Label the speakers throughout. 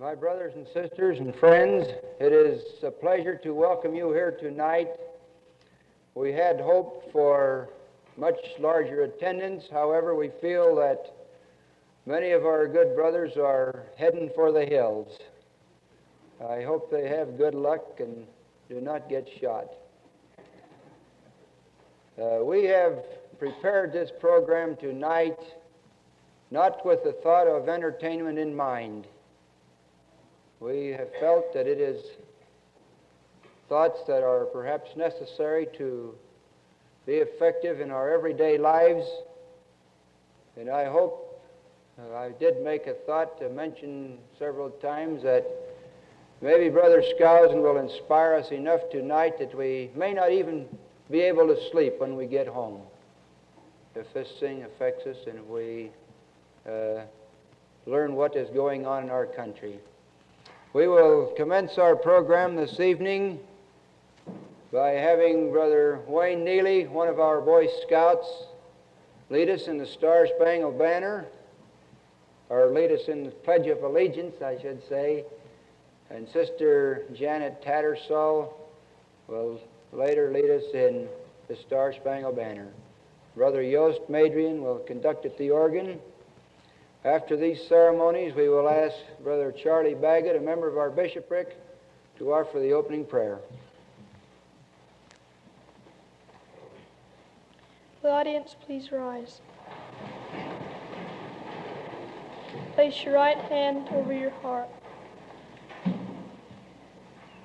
Speaker 1: My brothers and sisters and friends, it is a pleasure to welcome you here tonight. We had hoped for much larger attendance. However, we feel that many of our good brothers are heading for the hills. I hope they have good luck and do not get shot. Uh, we have prepared this program tonight not with the thought of entertainment in mind. We have felt that it is thoughts that are perhaps necessary to be effective in our everyday lives. And I hope, uh, I did make a thought to mention several times that maybe Brother Skousen will inspire us enough tonight that we may not even be able to sleep when we get home. If this thing affects us and we uh, learn what is going on in our country. We will commence our program this evening by having Brother Wayne Neely, one of our Boy Scouts, lead us in the Star Spangled Banner, or lead us in the Pledge of Allegiance, I should say. And Sister Janet Tattersall will later lead us in the Star Spangled Banner. Brother Yost Madrian will conduct at the organ. After these ceremonies, we will ask Brother Charlie Baggett, a member of our bishopric, to offer the opening prayer.
Speaker 2: The audience, please rise. Place your right hand over your heart.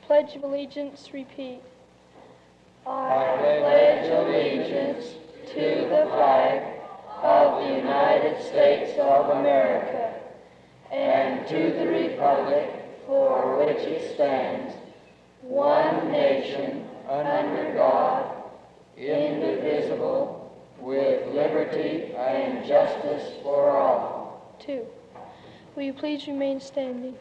Speaker 2: Pledge of allegiance, repeat.
Speaker 3: I pledge allegiance to the flag of the United States of America and to the republic for which it stands, one nation, under God, indivisible, with liberty and justice for all.
Speaker 2: Two. Will you please remain standing?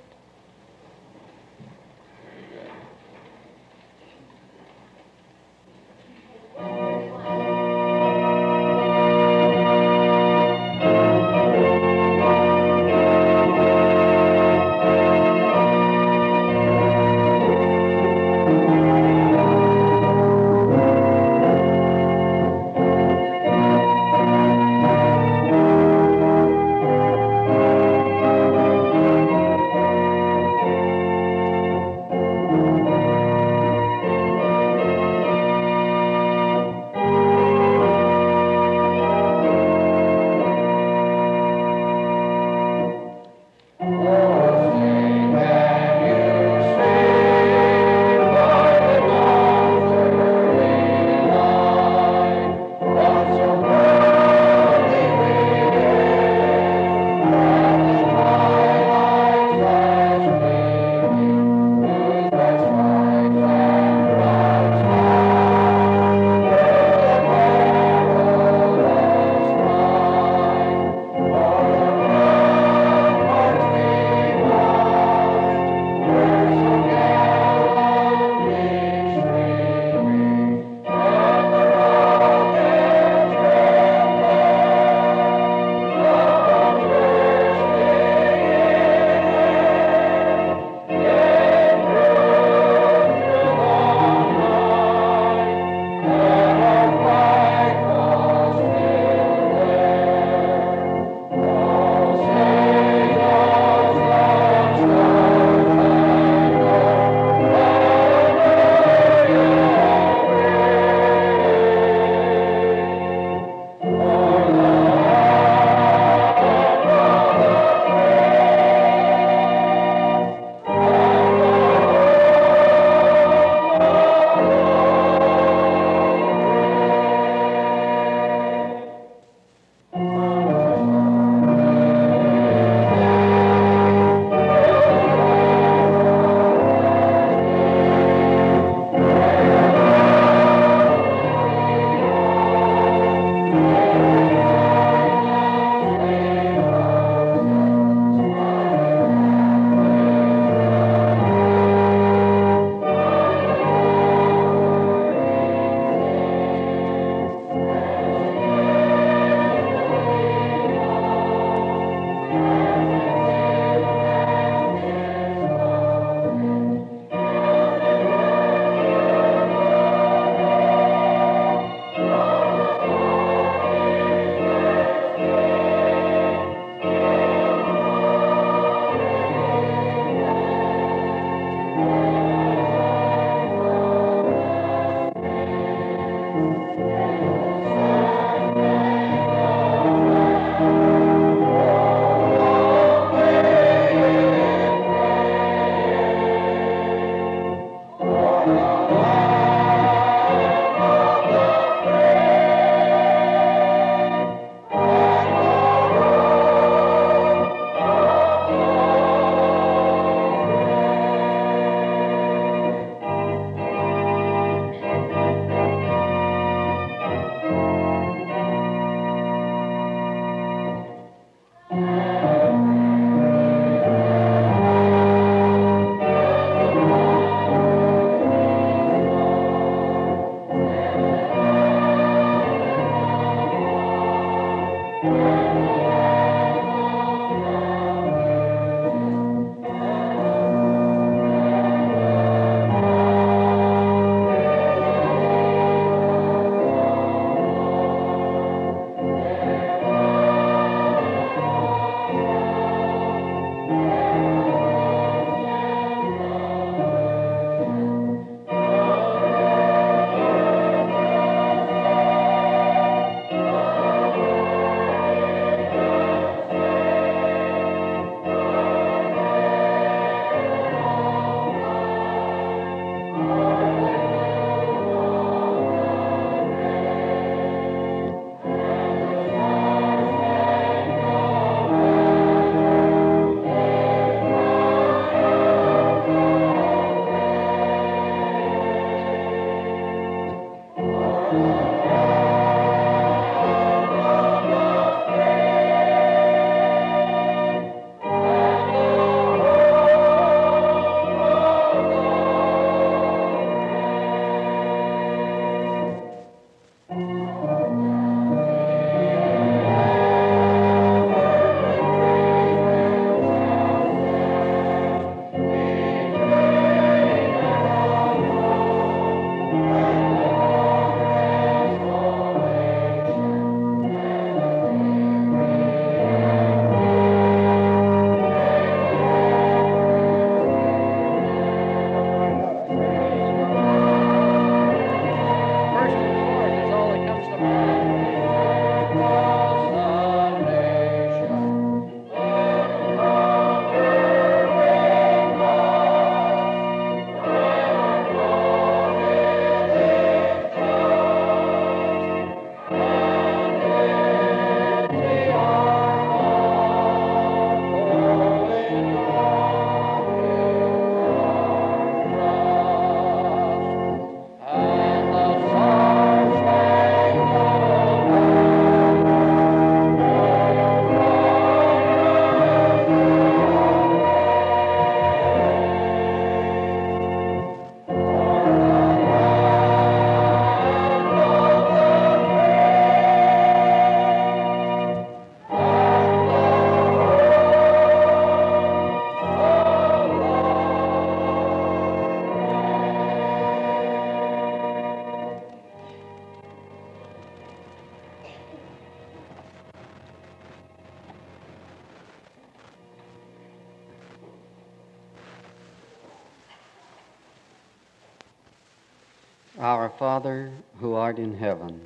Speaker 4: Father, who art in heaven,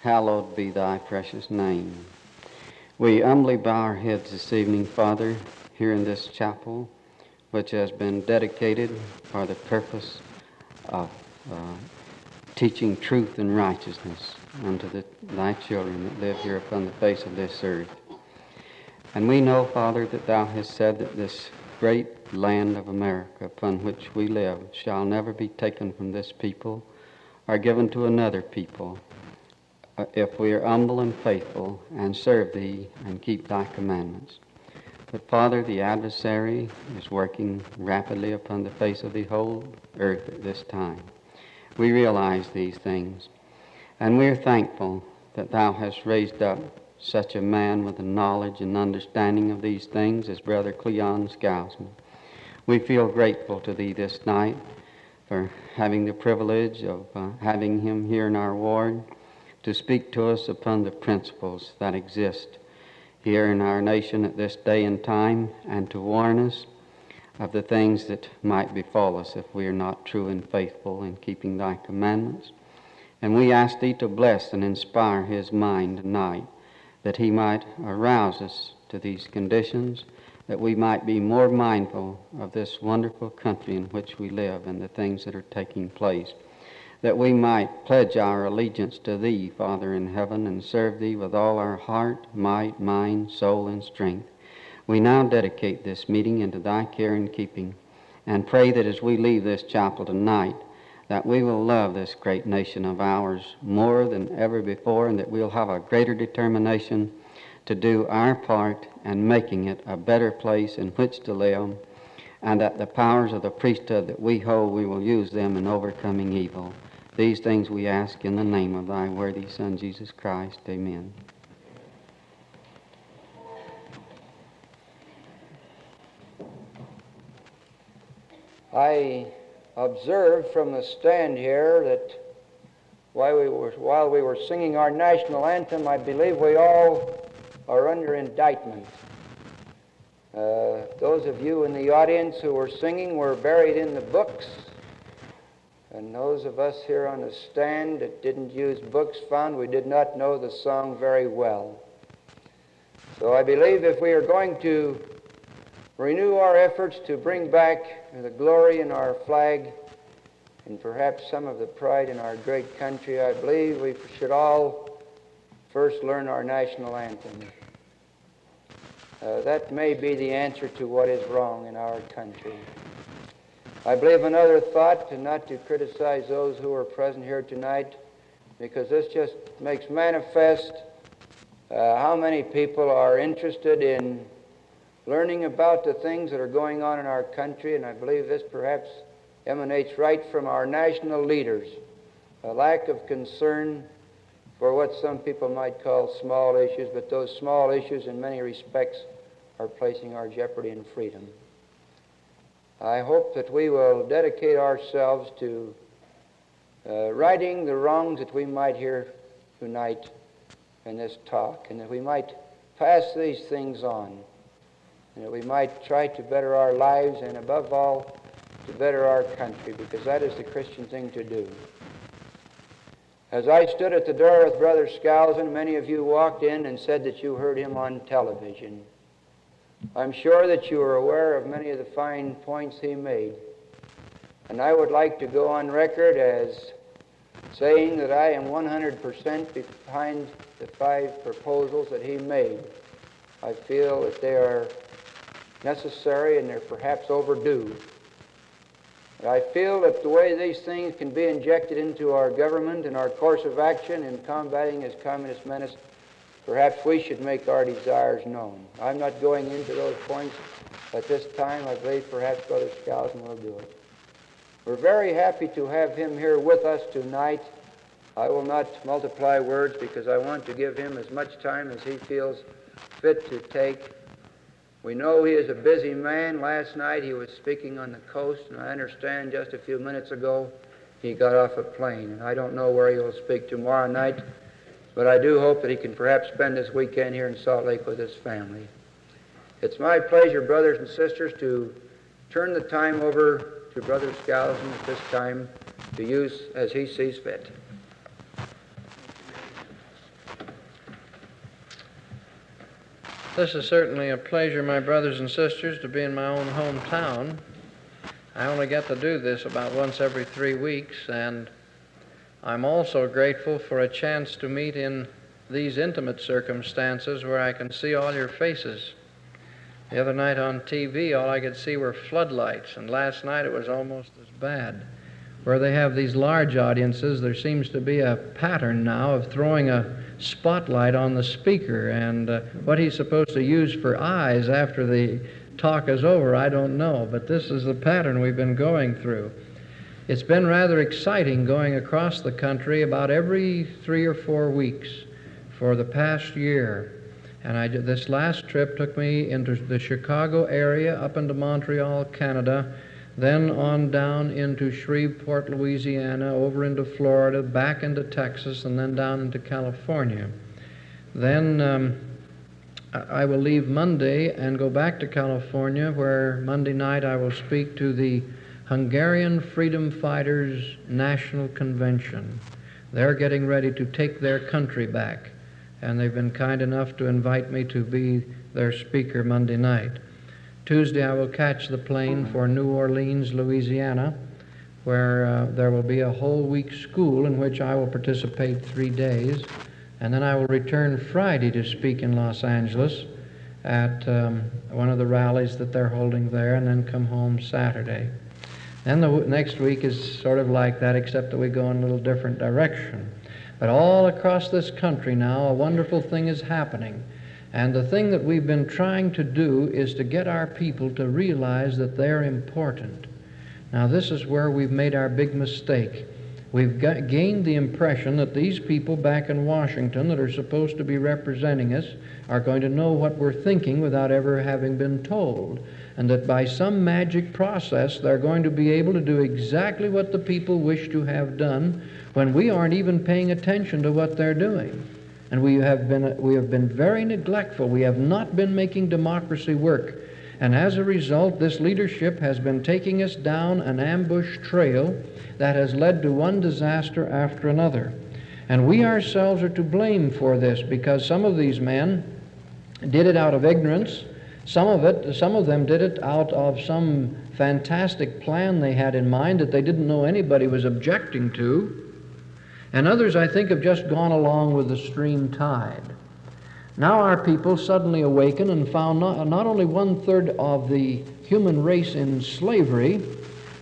Speaker 4: hallowed be thy precious name. We humbly bow our heads this evening, Father, here in this chapel, which has been dedicated for the purpose of uh, teaching truth and righteousness unto the, thy children that live here upon the face of this earth. And we know, Father, that thou hast said that this great land of America upon which we live shall never be taken from this people or given to another people uh, if we are humble and faithful and serve thee and keep thy commandments. But Father, the adversary is working rapidly upon the face of the whole earth at this time. We realize these things, and we are thankful that thou hast raised up such a man with the knowledge and understanding of these things as Brother Cleon Skousen. We feel grateful to thee this night for having the privilege of uh, having him here in our ward to speak to us upon the principles that exist here in our nation at this day and time and to warn us of the things that might befall us if we are not true and faithful in keeping thy commandments. And we ask thee to bless and inspire his mind tonight that he might arouse us to these conditions, that we might be more mindful of this wonderful country in which we live and the things that are taking place, that we might pledge our allegiance to thee, Father in heaven, and serve thee with all our heart, might, mind, soul, and strength. We now dedicate this meeting into thy care and keeping, and pray that as we leave this chapel tonight, that we will love this great nation of ours more than ever before, and that we'll have a greater determination to do our part in making it a better place in which to live, and that the powers of the priesthood that we hold, we will use them in overcoming evil. These things we ask in the name of thy worthy Son, Jesus Christ. Amen.
Speaker 1: I observed from the stand here that while we were, while we were singing our national anthem, I believe we all are under indictment. Uh, those of you in the audience who were singing were buried in the books, and those of us here on the stand that didn't use books found we did not know the song very well. So I believe if we are going to renew our efforts to bring back the glory in our flag and perhaps some of the pride in our great country, I believe we should all first learn our national anthem. Uh, that may be the answer to what is wrong in our country. I believe another thought, and not to criticize those who are present here tonight, because this just makes manifest uh, how many people are interested in learning about the things that are going on in our country, and I believe this perhaps emanates right from our national leaders a lack of concern for what some people might call small issues, but those small issues, in many respects, are placing our jeopardy in freedom. I hope that we will dedicate ourselves to uh, righting the wrongs that we might hear tonight in this talk, and that we might pass these things on, and that we might try to better our lives, and above all, to better our country, because that is the Christian thing to do. As I stood at the door with Brother Skousen, many of you walked in and said that you heard him on television. I'm sure that you are aware of many of the fine points he made. And I would like to go on record as saying that I am 100% behind the five proposals that he made. I feel that they are necessary and they're perhaps overdue. I feel that the way these things can be injected into our government and our course of action in combating this communist menace, perhaps we should make our desires known. I'm not going into those points at this time. I believe perhaps Brother Skousen will do it. We're very happy to have him here with us tonight. I will not multiply words because I want to give him as much time as he feels fit to take. We know he is a busy man. Last night he was speaking on the coast, and I understand just a few minutes ago he got off a plane. And I don't know where he will speak tomorrow night, but I do hope that he can perhaps spend this weekend here in Salt Lake with his family. It's my pleasure, brothers and sisters, to turn the time over to Brother Skousen at this time to use as he sees fit.
Speaker 5: This is certainly a pleasure, my brothers and sisters, to be in my own hometown. I only get to do this about once every three weeks, and I'm also grateful for a chance to meet in these intimate circumstances where I can see all your faces. The other night on TV, all I could see were floodlights, and last night it was almost as bad. Where they have these large audiences, there seems to be a pattern now of throwing a spotlight on the speaker, and uh, what he's supposed to use for eyes after the talk is over, I don't know, but this is the pattern we've been going through. It's been rather exciting going across the country about every three or four weeks for the past year. And I, this last trip took me into the Chicago area, up into Montreal, Canada, then on down into Shreveport, Louisiana, over into Florida, back into Texas, and then down into California. Then um, I will leave Monday and go back to California, where Monday night I will speak to the Hungarian Freedom Fighters National Convention. They're getting ready to take their country back and they've been kind enough to invite me to be their speaker Monday night. Tuesday, I will catch the plane for New Orleans, Louisiana, where uh, there will be a whole week school in which I will participate three days. And then I will return Friday to speak in Los Angeles at um, one of the rallies that they're holding there, and then come home Saturday. Then the next week is sort of like that, except that we go in a little different direction. But all across this country now, a wonderful thing is happening. And the thing that we've been trying to do is to get our people to realize that they're important. Now, this is where we've made our big mistake. We've got, gained the impression that these people back in Washington that are supposed to be representing us are going to know what we're thinking without ever having been told. And that by some magic process, they're going to be able to do exactly what the people wish to have done when we aren't even paying attention to what they're doing. And we have been, we have been very neglectful. We have not been making democracy work. And as a result, this leadership has been taking us down an ambush trail that has led to one disaster after another. And we ourselves are to blame for this because some of these men did it out of ignorance. Some of it, some of them did it out of some fantastic plan they had in mind that they didn't know anybody was objecting to. And others, I think, have just gone along with the stream tide. Now our people suddenly awaken and found not, not only one third of the human race in slavery,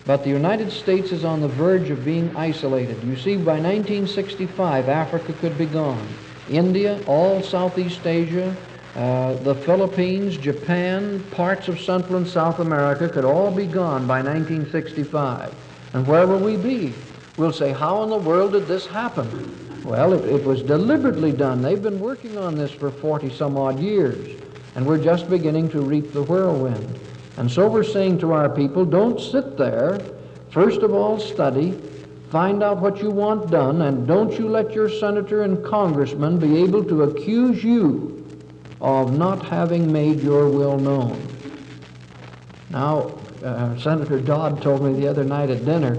Speaker 5: But the United States is on the verge of being isolated. You see, by 1965, Africa could be gone. India, all Southeast Asia, uh, the Philippines, Japan, parts of Central and South America could all be gone by 1965. And where will we be? We'll say, how in the world did this happen? Well, it, it was deliberately done. They've been working on this for 40 some odd years, and we're just beginning to reap the whirlwind. And so we're saying to our people, don't sit there. First of all, study, find out what you want done, and don't you let your senator and congressman be able to accuse you of not having made your will known. Now, uh, Senator Dodd told me the other night at dinner,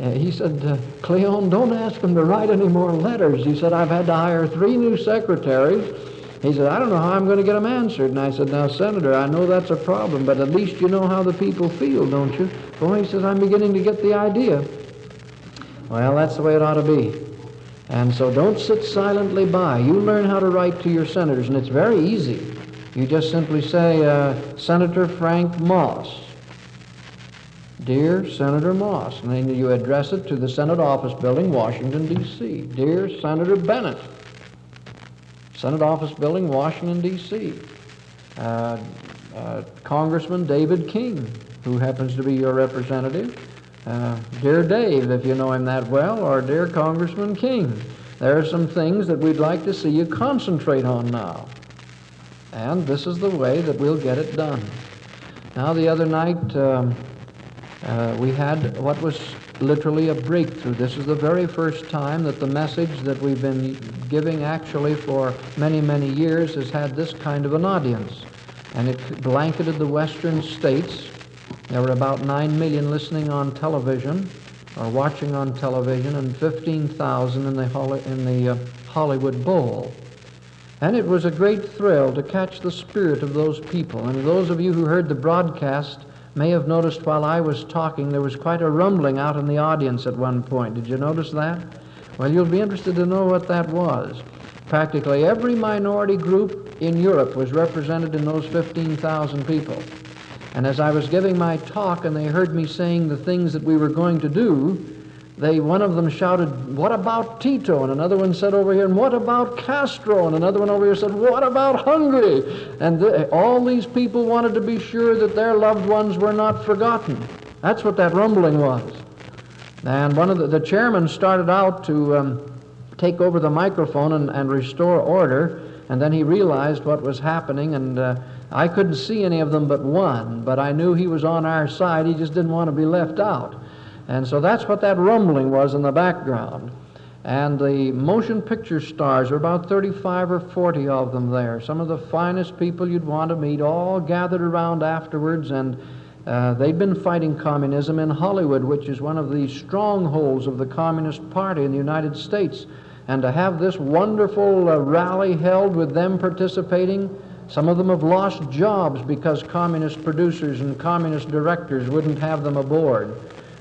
Speaker 5: uh, he said, uh, Cleon, don't ask him to write any more letters. He said, I've had to hire three new secretaries. He said, I don't know how I'm going to get them answered. And I said, Now, Senator, I know that's a problem, but at least you know how the people feel, don't you? Boy, he says, I'm beginning to get the idea. Well, that's the way it ought to be. And so don't sit silently by. You learn how to write to your senators, and it's very easy. You just simply say, uh, Senator Frank Moss. Dear Senator Moss. And then you address it to the Senate Office Building, Washington, D.C. Dear Senator Bennett. Senate Office Building, Washington, D.C. Uh, uh, Congressman David King, who happens to be your representative. Uh, dear Dave, if you know him that well, or dear Congressman King, there are some things that we'd like to see you concentrate on now. And this is the way that we'll get it done. Now, the other night, um, uh, we had what was literally a breakthrough. This is the very first time that the message that we've been giving actually for many, many years has had this kind of an audience. And it blanketed the western states there were about 9 million listening on television or watching on television and 15,000 in the, in the uh, Hollywood Bowl. And it was a great thrill to catch the spirit of those people. And those of you who heard the broadcast may have noticed while I was talking there was quite a rumbling out in the audience at one point. Did you notice that? Well, you'll be interested to know what that was. Practically every minority group in Europe was represented in those 15,000 people. And as I was giving my talk and they heard me saying the things that we were going to do, they one of them shouted, "What about Tito?" And another one said over here, "And what about Castro?" And another one over here said, "What about Hungary?" And all these people wanted to be sure that their loved ones were not forgotten. That's what that rumbling was. And one of the, the chairman started out to um, take over the microphone and, and restore order, and then he realized what was happening and. Uh, I couldn't see any of them but one, but I knew he was on our side. He just didn't want to be left out. And so that's what that rumbling was in the background. And the motion picture stars, there were about 35 or 40 of them there. Some of the finest people you'd want to meet, all gathered around afterwards. And uh, they'd been fighting communism in Hollywood, which is one of the strongholds of the Communist Party in the United States. And to have this wonderful uh, rally held with them participating, some of them have lost jobs because communist producers and communist directors wouldn't have them aboard.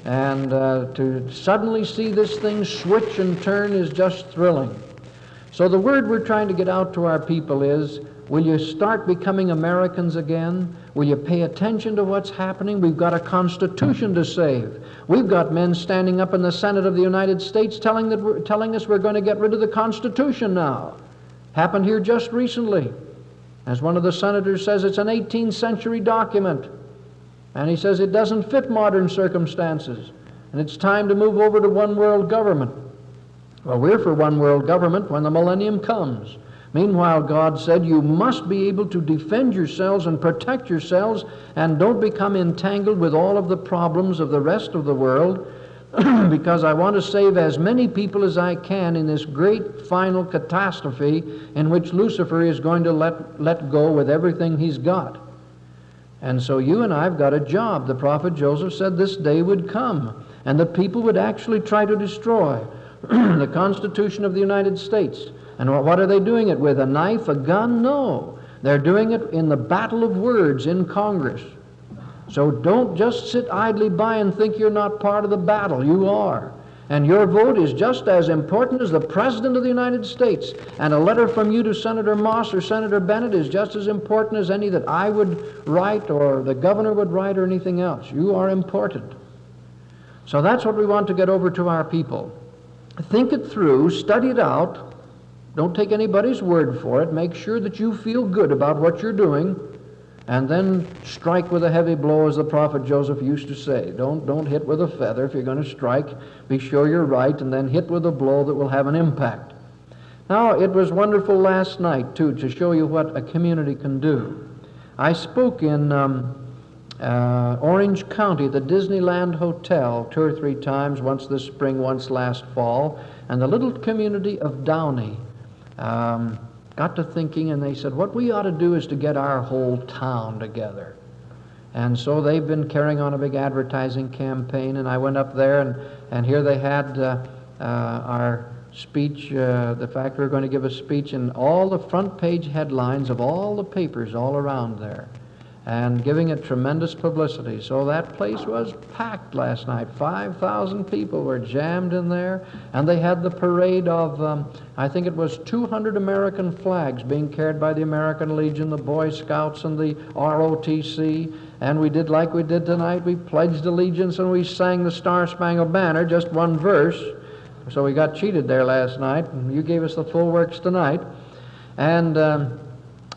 Speaker 5: And uh, to suddenly see this thing switch and turn is just thrilling. So the word we're trying to get out to our people is, will you start becoming Americans again? Will you pay attention to what's happening? We've got a constitution to save. We've got men standing up in the Senate of the United States telling, that telling us we're going to get rid of the Constitution now. Happened here just recently. As one of the senators says, it's an 18th century document. And he says it doesn't fit modern circumstances. And it's time to move over to one world government. Well, we're for one world government when the millennium comes. Meanwhile, God said, You must be able to defend yourselves and protect yourselves, and don't become entangled with all of the problems of the rest of the world because I want to save as many people as I can in this great final catastrophe in which Lucifer is going to let, let go with everything he's got. And so you and I have got a job. The prophet Joseph said this day would come, and the people would actually try to destroy the Constitution of the United States. And what are they doing it with? A knife, a gun? No. They're doing it in the battle of words in Congress. So don't just sit idly by and think you're not part of the battle. You are. And your vote is just as important as the President of the United States. And a letter from you to Senator Moss or Senator Bennett is just as important as any that I would write or the governor would write or anything else. You are important. So that's what we want to get over to our people. Think it through, study it out. Don't take anybody's word for it. Make sure that you feel good about what you're doing and then strike with a heavy blow, as the prophet Joseph used to say. Don't, don't hit with a feather. If you're going to strike, be sure you're right, and then hit with a blow that will have an impact. Now, it was wonderful last night, too, to show you what a community can do. I spoke in um, uh, Orange County, the Disneyland Hotel, two or three times, once this spring, once last fall, and the little community of Downey. Um, got to thinking and they said, what we ought to do is to get our whole town together. And so they've been carrying on a big advertising campaign, and I went up there, and, and here they had uh, uh, our speech, uh, the fact we were going to give a speech, and all the front page headlines of all the papers all around there and giving it tremendous publicity. So that place was packed last night. 5,000 people were jammed in there, and they had the parade of, um, I think it was 200 American flags being carried by the American Legion, the Boy Scouts, and the ROTC. And we did like we did tonight. We pledged allegiance and we sang the Star Spangled Banner, just one verse. So we got cheated there last night, you gave us the full works tonight. And, um,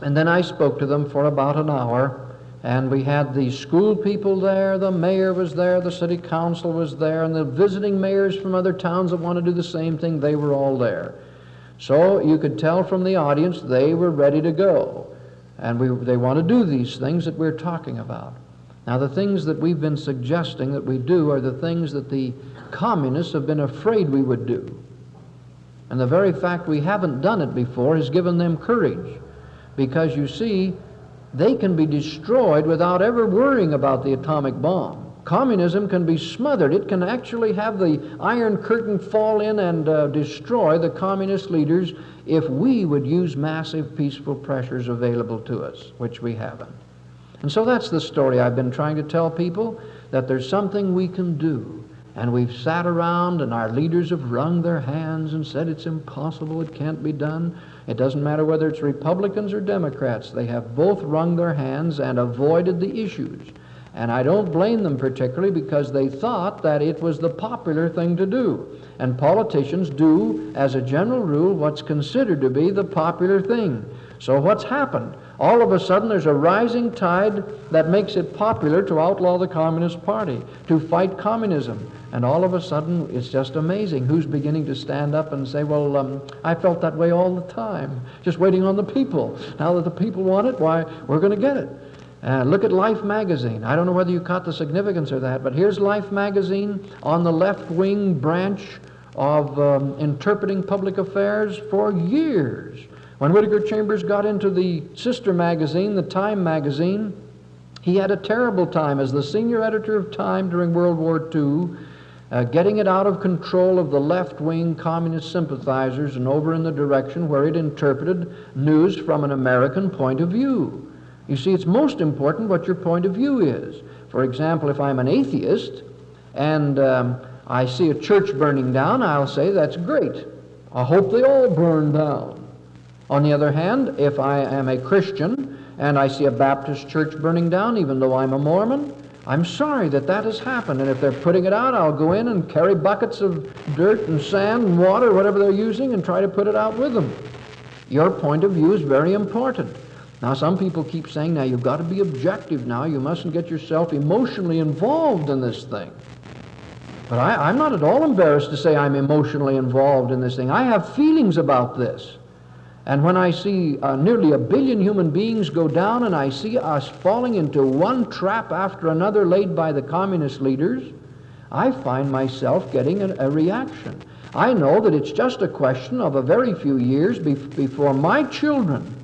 Speaker 5: and then I spoke to them for about an hour. And we had the school people there, the mayor was there, the city council was there, and the visiting mayors from other towns that want to do the same thing, they were all there. So you could tell from the audience they were ready to go. And we, they want to do these things that we're talking about. Now, the things that we've been suggesting that we do are the things that the communists have been afraid we would do. And the very fact we haven't done it before has given them courage. Because you see, they can be destroyed without ever worrying about the atomic bomb. Communism can be smothered. It can actually have the Iron Curtain fall in and uh, destroy the communist leaders if we would use massive peaceful pressures available to us, which we haven't. And so that's the story I've been trying to tell people that there's something we can do. And we've sat around and our leaders have wrung their hands and said it's impossible, it can't be done. It doesn't matter whether it's Republicans or Democrats, they have both wrung their hands and avoided the issues. And I don't blame them particularly because they thought that it was the popular thing to do. And politicians do, as a general rule, what's considered to be the popular thing. So what's happened? All of a sudden, there's a rising tide that makes it popular to outlaw the Communist Party, to fight communism. And all of a sudden, it's just amazing who's beginning to stand up and say, Well, um, I felt that way all the time, just waiting on the people. Now that the people want it, why, we're going to get it. Uh, look at Life magazine. I don't know whether you caught the significance of that, but here's Life magazine on the left wing branch of um, interpreting public affairs for years. When Whittaker Chambers got into the sister magazine, the Time magazine, he had a terrible time as the senior editor of Time during World War II uh, getting it out of control of the left wing communist sympathizers and over in the direction where it interpreted news from an American point of view. You see, it's most important what your point of view is. For example, if I'm an atheist and um, I see a church burning down, I'll say, that's great. I hope they all burn down. On the other hand, if I am a Christian and I see a Baptist church burning down, even though I'm a Mormon, I'm sorry that that has happened, and if they're putting it out, I'll go in and carry buckets of dirt and sand and water, whatever they're using, and try to put it out with them. Your point of view is very important. Now, some people keep saying, now you've got to be objective now. You mustn't get yourself emotionally involved in this thing. But I, am not at all embarrassed to say I'm emotionally involved in this thing. I have feelings about this. And when I see uh, nearly a billion human beings go down and I see us falling into one trap after another laid by the communist leaders, I find myself getting a, a reaction. I know that it's just a question of a very few years be before my children,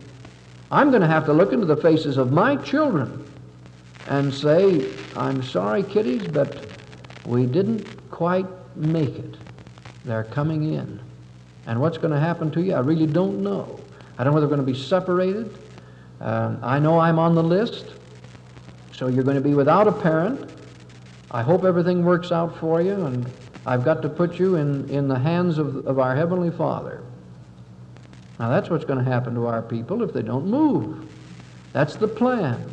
Speaker 5: I'm going to have to look into the faces of my children and say, I'm sorry, kiddies, but we didn't quite make it. They're coming in. And what's going to happen to you, I really don't know. I don't know whether we're going to be separated. Um, I know I'm on the list, so you're going to be without a parent. I hope everything works out for you, and I've got to put you in, in the hands of, of our Heavenly Father. Now, that's what's going to happen to our people if they don't move. That's the plan.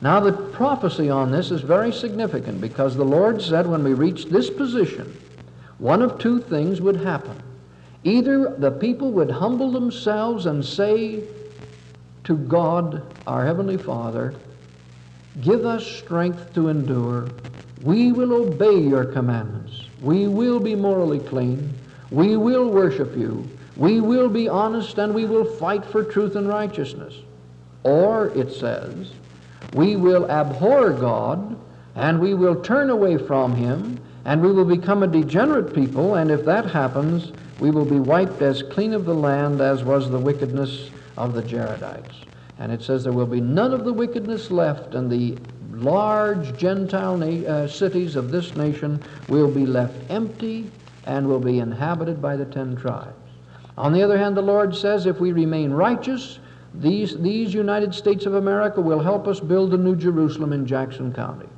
Speaker 5: Now, the prophecy on this is very significant because the Lord said when we reach this position, one of two things would happen. Either the people would humble themselves and say to God, our Heavenly Father, Give us strength to endure. We will obey your commandments. We will be morally clean. We will worship you. We will be honest and we will fight for truth and righteousness. Or, it says, we will abhor God and we will turn away from Him and we will become a degenerate people, and if that happens, we will be wiped as clean of the land as was the wickedness of the Jaredites. And it says there will be none of the wickedness left, and the large Gentile na- uh, cities of this nation will be left empty and will be inhabited by the ten tribes. On the other hand, the Lord says if we remain righteous, these, these United States of America will help us build the New Jerusalem in Jackson County.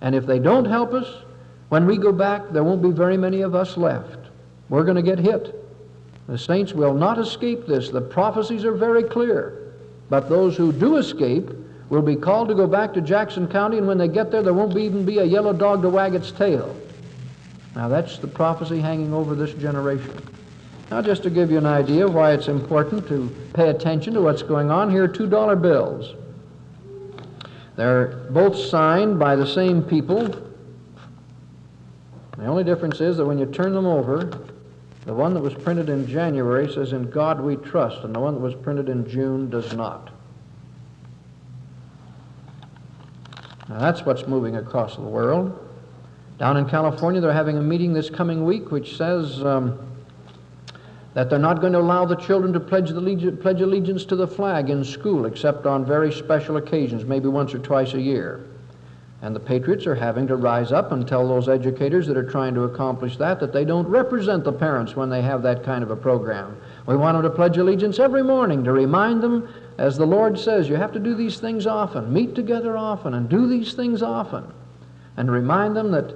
Speaker 5: And if they don't help us, when we go back, there won't be very many of us left. We're going to get hit. The saints will not escape this. The prophecies are very clear. But those who do escape will be called to go back to Jackson County, and when they get there, there won't be, even be a yellow dog to wag its tail. Now, that's the prophecy hanging over this generation. Now, just to give you an idea why it's important to pay attention to what's going on, here are $2 bills. They're both signed by the same people. The only difference is that when you turn them over, the one that was printed in January says, In God we trust, and the one that was printed in June does not. Now that's what's moving across the world. Down in California, they're having a meeting this coming week which says um, that they're not going to allow the children to pledge, the pledge allegiance to the flag in school except on very special occasions, maybe once or twice a year. And the patriots are having to rise up and tell those educators that are trying to accomplish that that they don't represent the parents when they have that kind of a program. We want them to pledge allegiance every morning to remind them, as the Lord says, you have to do these things often, meet together often, and do these things often. And remind them that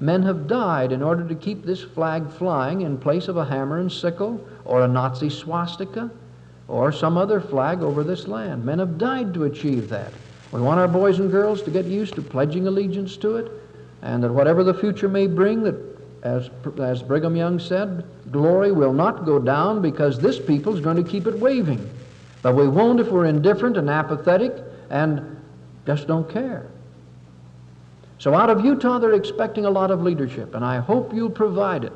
Speaker 5: men have died in order to keep this flag flying in place of a hammer and sickle or a Nazi swastika or some other flag over this land. Men have died to achieve that. We want our boys and girls to get used to pledging allegiance to it, and that whatever the future may bring, that as, as Brigham Young said, glory will not go down because this people is going to keep it waving. But we won't if we're indifferent and apathetic and just don't care. So out of Utah, they're expecting a lot of leadership, and I hope you'll provide it.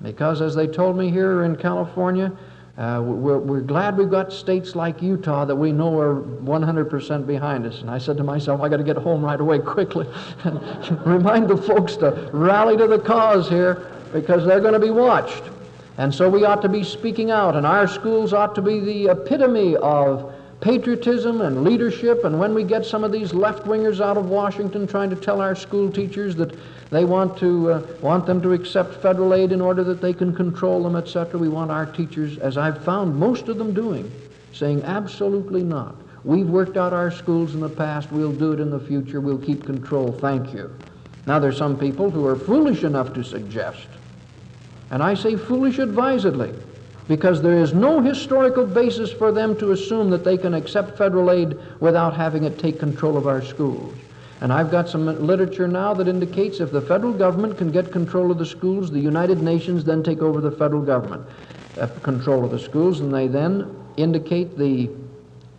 Speaker 5: Because as they told me here in California, uh, we're, we're, glad we've got states like Utah that we know are 100% behind us. And I said to myself, I got to get home right away quickly and remind the folks to rally to the cause here because they're going to be watched. And so we ought to be speaking out, and our schools ought to be the epitome of patriotism and leadership. And when we get some of these left wingers out of Washington trying to tell our school teachers that they want to uh, want them to accept federal aid in order that they can control them, etc. We want our teachers, as I've found most of them doing, saying absolutely not. We've worked out our schools in the past. We'll do it in the future. We'll keep control. Thank you. Now there's some people who are foolish enough to suggest, and I say foolish advisedly, because there is no historical basis for them to assume that they can accept federal aid without having it take control of our schools. And I've got some literature now that indicates if the federal government can get control of the schools, the United Nations then take over the federal government uh, control of the schools, and they then indicate the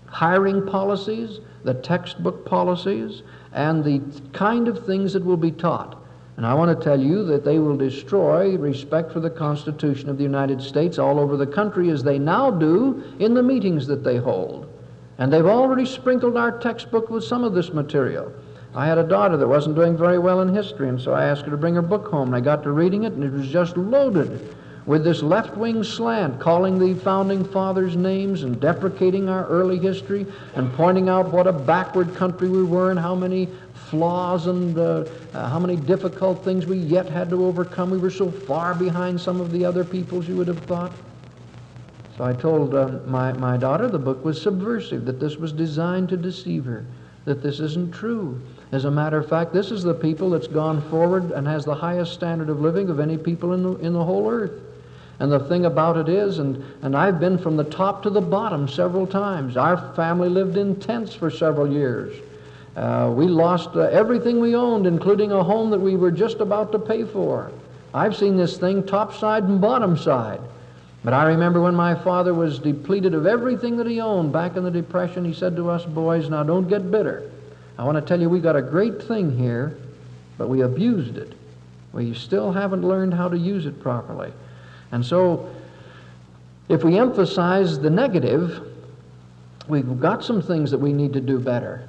Speaker 5: hiring policies, the textbook policies, and the kind of things that will be taught. And I want to tell you that they will destroy respect for the Constitution of the United States all over the country as they now do in the meetings that they hold. And they've already sprinkled our textbook with some of this material. I had a daughter that wasn't doing very well in history, and so I asked her to bring her book home. And I got to reading it, and it was just loaded with this left wing slant, calling the founding fathers' names and deprecating our early history and pointing out what a backward country we were and how many flaws and uh, uh, how many difficult things we yet had to overcome. We were so far behind some of the other peoples you would have thought. So I told uh, my, my daughter the book was subversive, that this was designed to deceive her, that this isn't true. As a matter of fact, this is the people that's gone forward and has the highest standard of living of any people in the, in the whole earth. And the thing about it is, and, and I've been from the top to the bottom several times. Our family lived in tents for several years. Uh, we lost uh, everything we owned, including a home that we were just about to pay for. I've seen this thing top side and bottom side. But I remember when my father was depleted of everything that he owned back in the Depression, he said to us boys, Now don't get bitter. I want to tell you we got a great thing here, but we abused it. We still haven't learned how to use it properly. And so, if we emphasize the negative, we've got some things that we need to do better.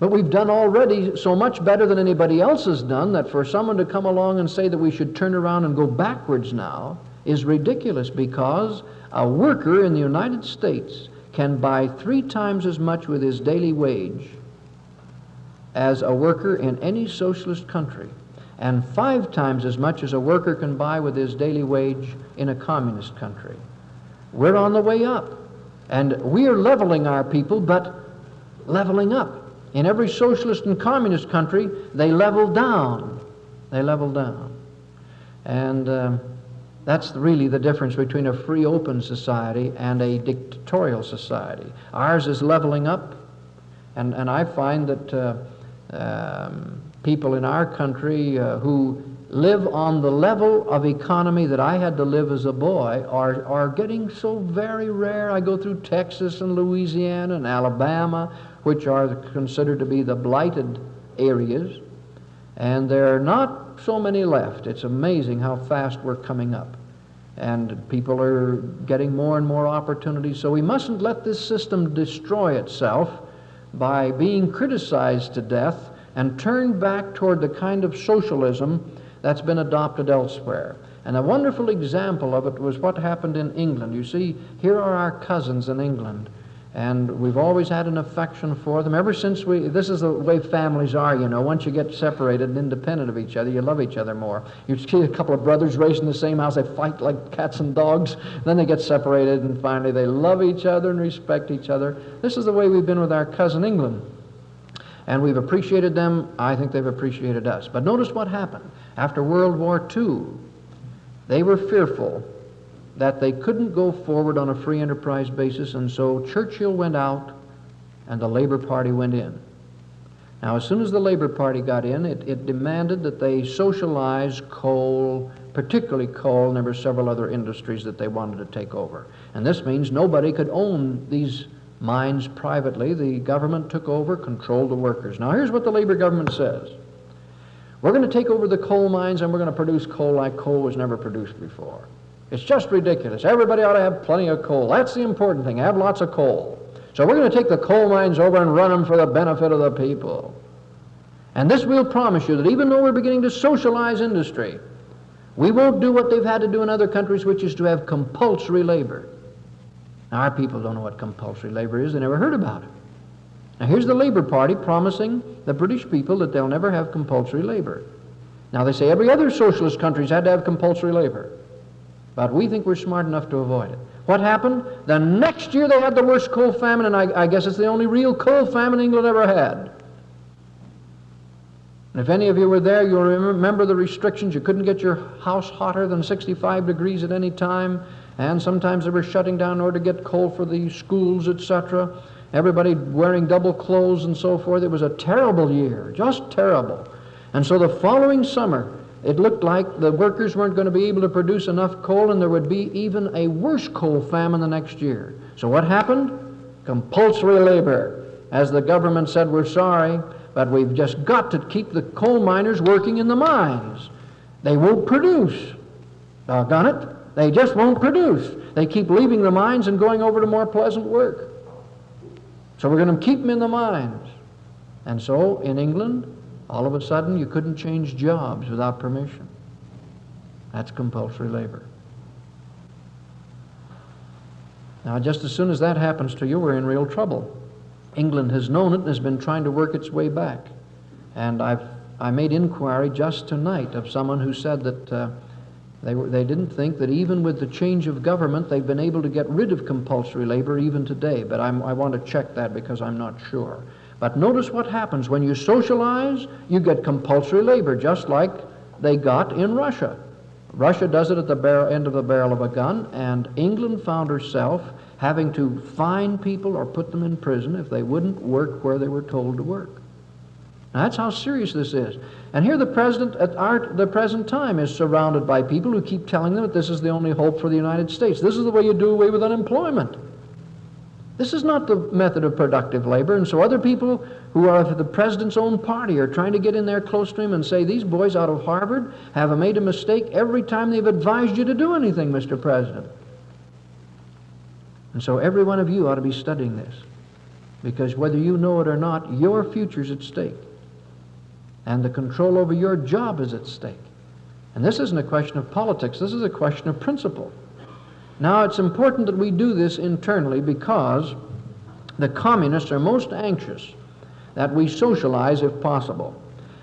Speaker 5: But we've done already so much better than anybody else has done that for someone to come along and say that we should turn around and go backwards now is ridiculous because a worker in the United States can buy three times as much with his daily wage as a worker in any socialist country, and five times as much as a worker can buy with his daily wage in a communist country. We're on the way up, and we are leveling our people, but leveling up. In every socialist and communist country, they level down. They level down. And um, that's really the difference between a free, open society and a dictatorial society. Ours is leveling up, and, and I find that uh, um, people in our country uh, who live on the level of economy that I had to live as a boy are, are getting so very rare. I go through Texas and Louisiana and Alabama, which are considered to be the blighted areas, and there are not so many left. It's amazing how fast we're coming up. And people are getting more and more opportunities. So we mustn't let this system destroy itself by being criticized to death and turned back toward the kind of socialism that's been adopted elsewhere. And a wonderful example of it was what happened in England. You see, here are our cousins in England, and we've always had an affection for them ever since we. This is the way families are, you know. Once you get separated and independent of each other, you love each other more. You see a couple of brothers raised in the same house, they fight like cats and dogs. Then they get separated, and finally they love each other and respect each other. This is the way we've been with our cousin England. And we've appreciated them. I think they've appreciated us. But notice what happened. After World War II, they were fearful that they couldn't go forward on a free enterprise basis, and so Churchill went out and the Labor Party went in. Now, as soon as the Labor Party got in, it, it demanded that they socialize coal, particularly coal, and there were several other industries that they wanted to take over. And this means nobody could own these mines privately. The government took over, controlled the workers. Now, here's what the Labor government says We're going to take over the coal mines and we're going to produce coal like coal was never produced before. It's just ridiculous. Everybody ought to have plenty of coal. That's the important thing. Have lots of coal. So we're going to take the coal mines over and run them for the benefit of the people. And this we'll promise you that even though we're beginning to socialize industry, we won't do what they've had to do in other countries, which is to have compulsory labor. Now, our people don't know what compulsory labor is. They never heard about it. Now, here's the Labor Party promising the British people that they'll never have compulsory labor. Now, they say every other socialist country's had to have compulsory labor. But we think we're smart enough to avoid it. What happened? The next year they had the worst coal famine, and I, I guess it's the only real coal famine England ever had. And if any of you were there, you'll remember the restrictions. You couldn't get your house hotter than 65 degrees at any time, and sometimes they were shutting down in order to get coal for the schools, etc. Everybody wearing double clothes and so forth. It was a terrible year, just terrible. And so the following summer, it looked like the workers weren't going to be able to produce enough coal and there would be even a worse coal famine the next year. So what happened? Compulsory labor. As the government said, we're sorry, but we've just got to keep the coal miners working in the mines. They won't produce. Doggone it. They just won't produce. They keep leaving the mines and going over to more pleasant work. So we're going to keep them in the mines. And so in England, all of a sudden, you couldn't change jobs without permission. That's compulsory labor. Now, just as soon as that happens to you, we're in real trouble. England has known it and has been trying to work its way back. And I've, I made inquiry just tonight of someone who said that uh, they, were, they didn't think that even with the change of government, they've been able to get rid of compulsory labor even today. But I'm, I want to check that because I'm not sure. But notice what happens. When you socialize, you get compulsory labor, just like they got in Russia. Russia does it at the barrel, end of the barrel of a gun, and England found herself having to fine people or put them in prison if they wouldn't work where they were told to work. Now, that's how serious this is. And here the president at our, the present time is surrounded by people who keep telling them that this is the only hope for the United States. This is the way you do away with unemployment. This is not the method of productive labor. And so other people who are of the president's own party are trying to get in there close to him and say, these boys out of Harvard have made a mistake every time they've advised you to do anything, Mr. President. And so every one of you ought to be studying this. Because whether you know it or not, your future's at stake. And the control over your job is at stake. And this isn't a question of politics, this is a question of principle. Now, it's important that we do this internally because the communists are most anxious that we socialize if possible.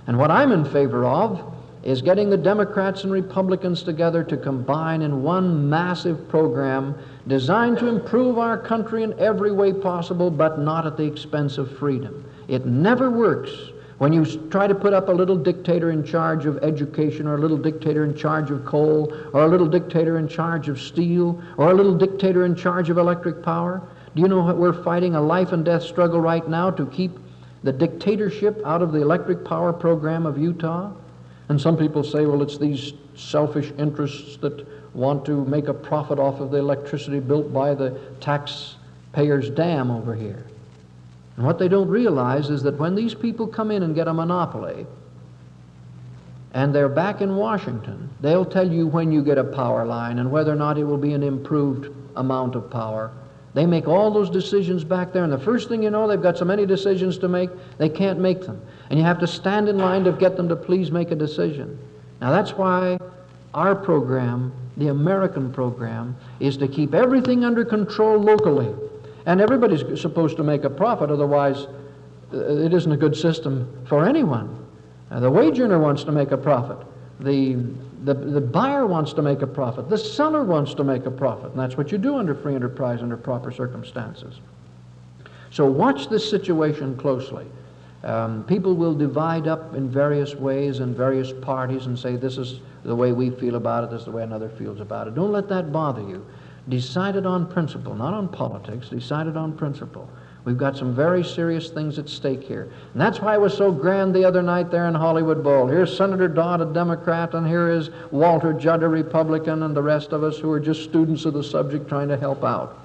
Speaker 5: And what I'm in favor of is getting the Democrats and Republicans together to combine in one massive program designed to improve our country in every way possible, but not at the expense of freedom. It never works when you try to put up a little dictator in charge of education, or a little dictator in charge of coal, or a little dictator in charge of steel, or a little dictator in charge of electric power, do you know what we're fighting? A life and death struggle right now to keep the dictatorship out of the electric power program of Utah? And some people say, well, it's these selfish interests that want to make a profit off of the electricity built by the taxpayers' dam over here. And what they don't realize is that when these people come in and get a monopoly, and they're back in Washington, they'll tell you when you get a power line and whether or not it will be an improved amount of power. They make all those decisions back there, and the first thing you know, they've got so many decisions to make, they can't make them. And you have to stand in line to get them to please make a decision. Now, that's why our program, the American program, is to keep everything under control locally. And everybody's supposed to make a profit, otherwise, uh, it isn't a good system for anyone. Uh, the wage earner wants to make a profit. The, the, the buyer wants to make a profit. The seller wants to make a profit. And that's what you do under free enterprise under proper circumstances. So watch this situation closely. Um, people will divide up in various ways and various parties and say, this is the way we feel about it, this is the way another feels about it. Don't let that bother you decided on principle, not on politics, decided on principle. We've got some very serious things at stake here. And that's why it was so grand the other night there in Hollywood Bowl. Here's Senator Dodd, a Democrat, and here is Walter Judd, a Republican, and the rest of us who are just students of the subject trying to help out.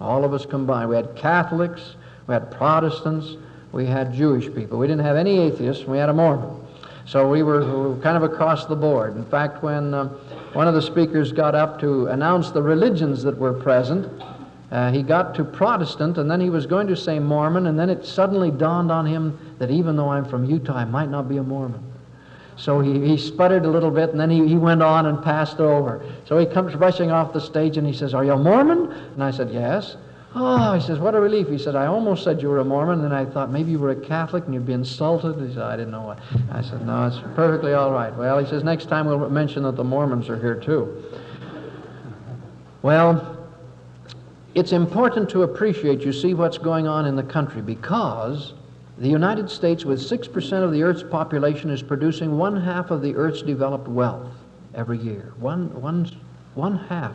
Speaker 5: All of us combined. We had Catholics, we had Protestants, we had Jewish people. We didn't have any atheists, we had a Mormon. So we were, we were kind of across the board. In fact, when uh, one of the speakers got up to announce the religions that were present. Uh, he got to Protestant, and then he was going to say Mormon, and then it suddenly dawned on him that even though I'm from Utah, I might not be a Mormon. So he, he sputtered a little bit, and then he, he went on and passed over. So he comes rushing off the stage, and he says, Are you a Mormon? And I said, Yes. Oh, he says, what a relief. He said, I almost said you were a Mormon, and I thought maybe you were a Catholic and you'd be insulted. He said, I didn't know what. I said, no, it's perfectly all right. Well, he says, next time we'll mention that the Mormons are here too. Well, it's important to appreciate, you see, what's going on in the country because the United States, with 6% of the Earth's population, is producing one half of the Earth's developed wealth every year. One, one, one half.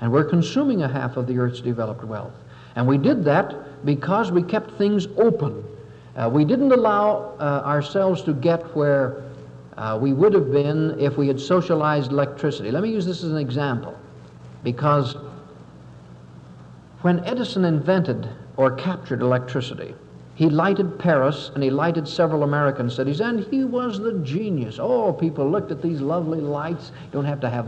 Speaker 5: And we're consuming a half of the Earth's developed wealth. And we did that because we kept things open. Uh, we didn't allow uh, ourselves to get where uh, we would have been if we had socialized electricity. Let me use this as an example. Because when Edison invented or captured electricity, he lighted Paris and he lighted several American cities, and he was the genius. Oh, people looked at these lovely lights. You don't have to have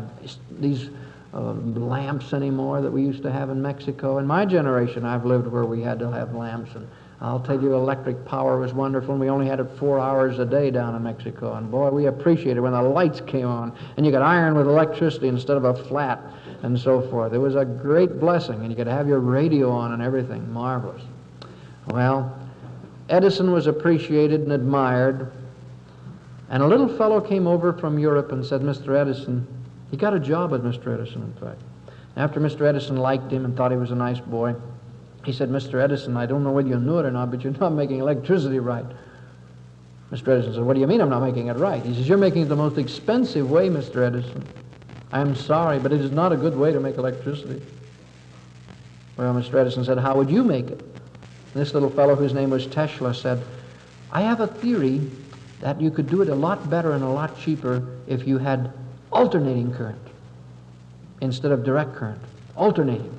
Speaker 5: these uh, lamps anymore that we used to have in Mexico. In my generation, I've lived where we had to have lamps, and I'll tell you, electric power was wonderful, and we only had it four hours a day down in Mexico. And boy, we appreciated when the lights came on, and you could iron with electricity instead of a flat, and so forth. It was a great blessing, and you could have your radio on and everything. Marvelous. Well, Edison was appreciated and admired, and a little fellow came over from Europe and said, Mr. Edison, he got a job with Mr. Edison, in fact. After Mr. Edison liked him and thought he was a nice boy, he said, Mr. Edison, I don't know whether you knew it or not, but you're not making electricity right. Mr. Edison said, What do you mean I'm not making it right? He says, You're making it the most expensive way, Mr. Edison. I'm sorry, but it is not a good way to make electricity. Well, Mr. Edison said, How would you make it? This little fellow, whose name was Tesla, said, I have a theory that you could do it a lot better and a lot cheaper if you had alternating current instead of direct current. Alternating.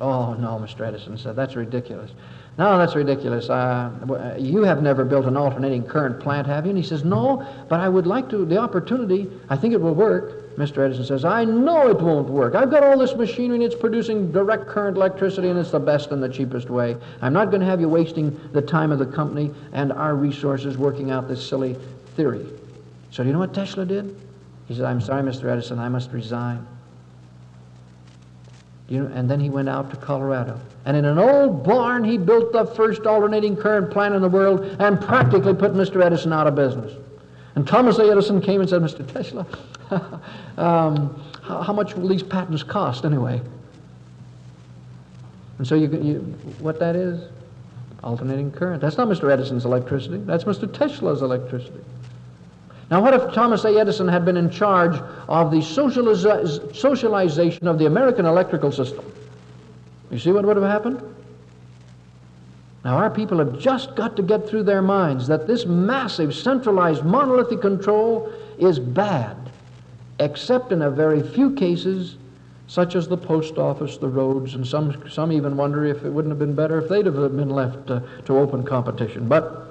Speaker 5: Oh, no, Mr. Edison said, that's ridiculous. No, that's ridiculous. Uh, you have never built an alternating current plant, have you? And he says, No, but I would like to, the opportunity, I think it will work. Mr. Edison says, I know it won't work. I've got all this machinery and it's producing direct current electricity and it's the best and the cheapest way. I'm not going to have you wasting the time of the company and our resources working out this silly theory. So, do you know what Tesla did? He said, I'm sorry, Mr. Edison, I must resign. You know, and then he went out to Colorado. And in an old barn, he built the first alternating current plant in the world and practically put Mr. Edison out of business. And Thomas A. Edison came and said, Mr. Tesla, um, how, how, much will these patents cost anyway? And so you, you, what that is? Alternating current. That's not Mr. Edison's electricity. That's Mr. Tesla's electricity. Now, what if Thomas A. Edison had been in charge of the socialization of the American electrical system? You see what would have happened? Now, our people have just got to get through their minds that this massive, centralized, monolithic control is bad, except in a very few cases, such as the post office, the roads, and some, some even wonder if it wouldn't have been better if they'd have been left uh, to open competition. But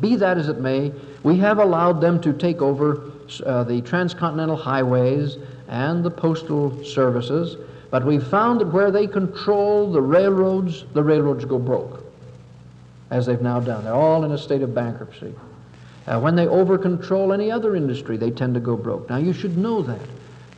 Speaker 5: be that as it may, we have allowed them to take over uh, the transcontinental highways and the postal services, but we've found that where they control the railroads, the railroads go broke, as they've now done. They're all in a state of bankruptcy. Uh, when they over control any other industry, they tend to go broke. Now, you should know that.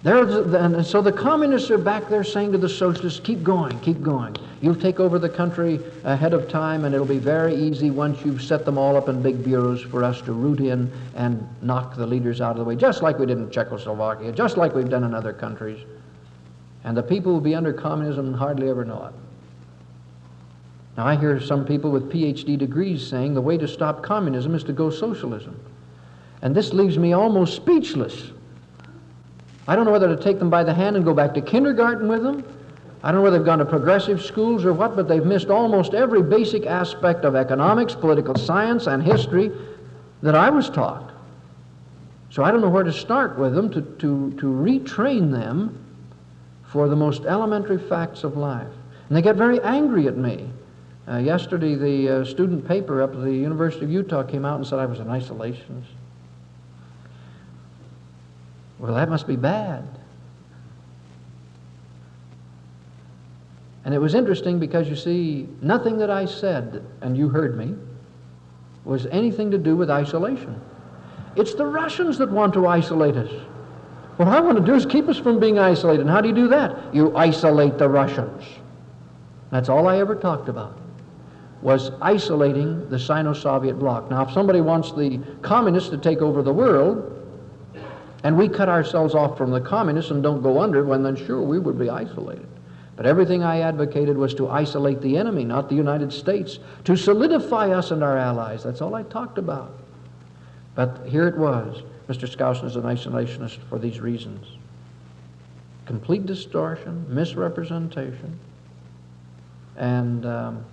Speaker 5: There's, and so the communists are back there saying to the socialists, keep going, keep going. You'll take over the country ahead of time, and it'll be very easy once you've set them all up in big bureaus for us to root in and knock the leaders out of the way, just like we did in Czechoslovakia, just like we've done in other countries. And the people will be under communism and hardly ever know it. Now, I hear some people with PhD degrees saying the way to stop communism is to go socialism. And this leaves me almost speechless. I don't know whether to take them by the hand and go back to kindergarten with them. I don't know whether they've gone to progressive schools or what, but they've missed almost every basic aspect of economics, political science, and history that I was taught. So I don't know where to start with them to, to, to retrain them for the most elementary facts of life. And they get very angry at me. Uh, yesterday, the uh, student paper up at the University of Utah came out and said I was an isolationist. Well, that must be bad. And it was interesting because you see, nothing that I said, and you heard me, was anything to do with isolation. It's the Russians that want to isolate us. What I want to do is keep us from being isolated. And how do you do that? You isolate the Russians. That's all I ever talked about, was isolating the Sino-Soviet bloc. Now, if somebody wants the communists to take over the world, and we cut ourselves off from the communists and don't go under, well, then sure, we would be isolated. But everything I advocated was to isolate the enemy, not the United States, to solidify us and our allies. That's all I talked about. But here it was. Mr. Skousen is an isolationist for these reasons complete distortion, misrepresentation, and um,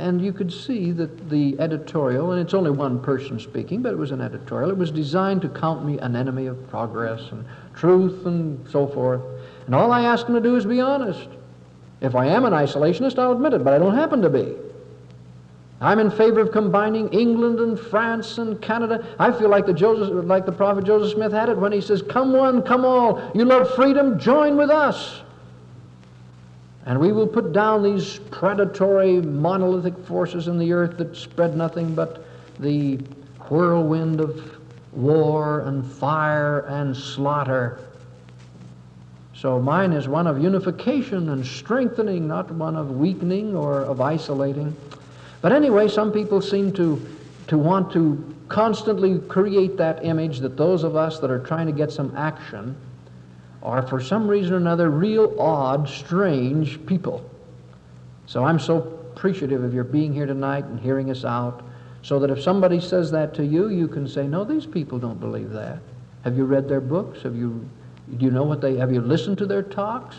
Speaker 5: and you could see that the editorial, and it's only one person speaking, but it was an editorial, it was designed to count me an enemy of progress and truth and so forth. And all I ask them to do is be honest. If I am an isolationist, I'll admit it, but I don't happen to be. I'm in favor of combining England and France and Canada. I feel like the, Joseph, like the prophet Joseph Smith had it when he says, Come one, come all. You love freedom, join with us. And we will put down these predatory, monolithic forces in the earth that spread nothing but the whirlwind of war and fire and slaughter. So mine is one of unification and strengthening, not one of weakening or of isolating. But anyway, some people seem to, to want to constantly create that image that those of us that are trying to get some action are for some reason or another real odd, strange people. So I'm so appreciative of your being here tonight and hearing us out so that if somebody says that to you, you can say, no, these people don't believe that. Have you read their books? Have you, Do you know what they, have you listened to their talks?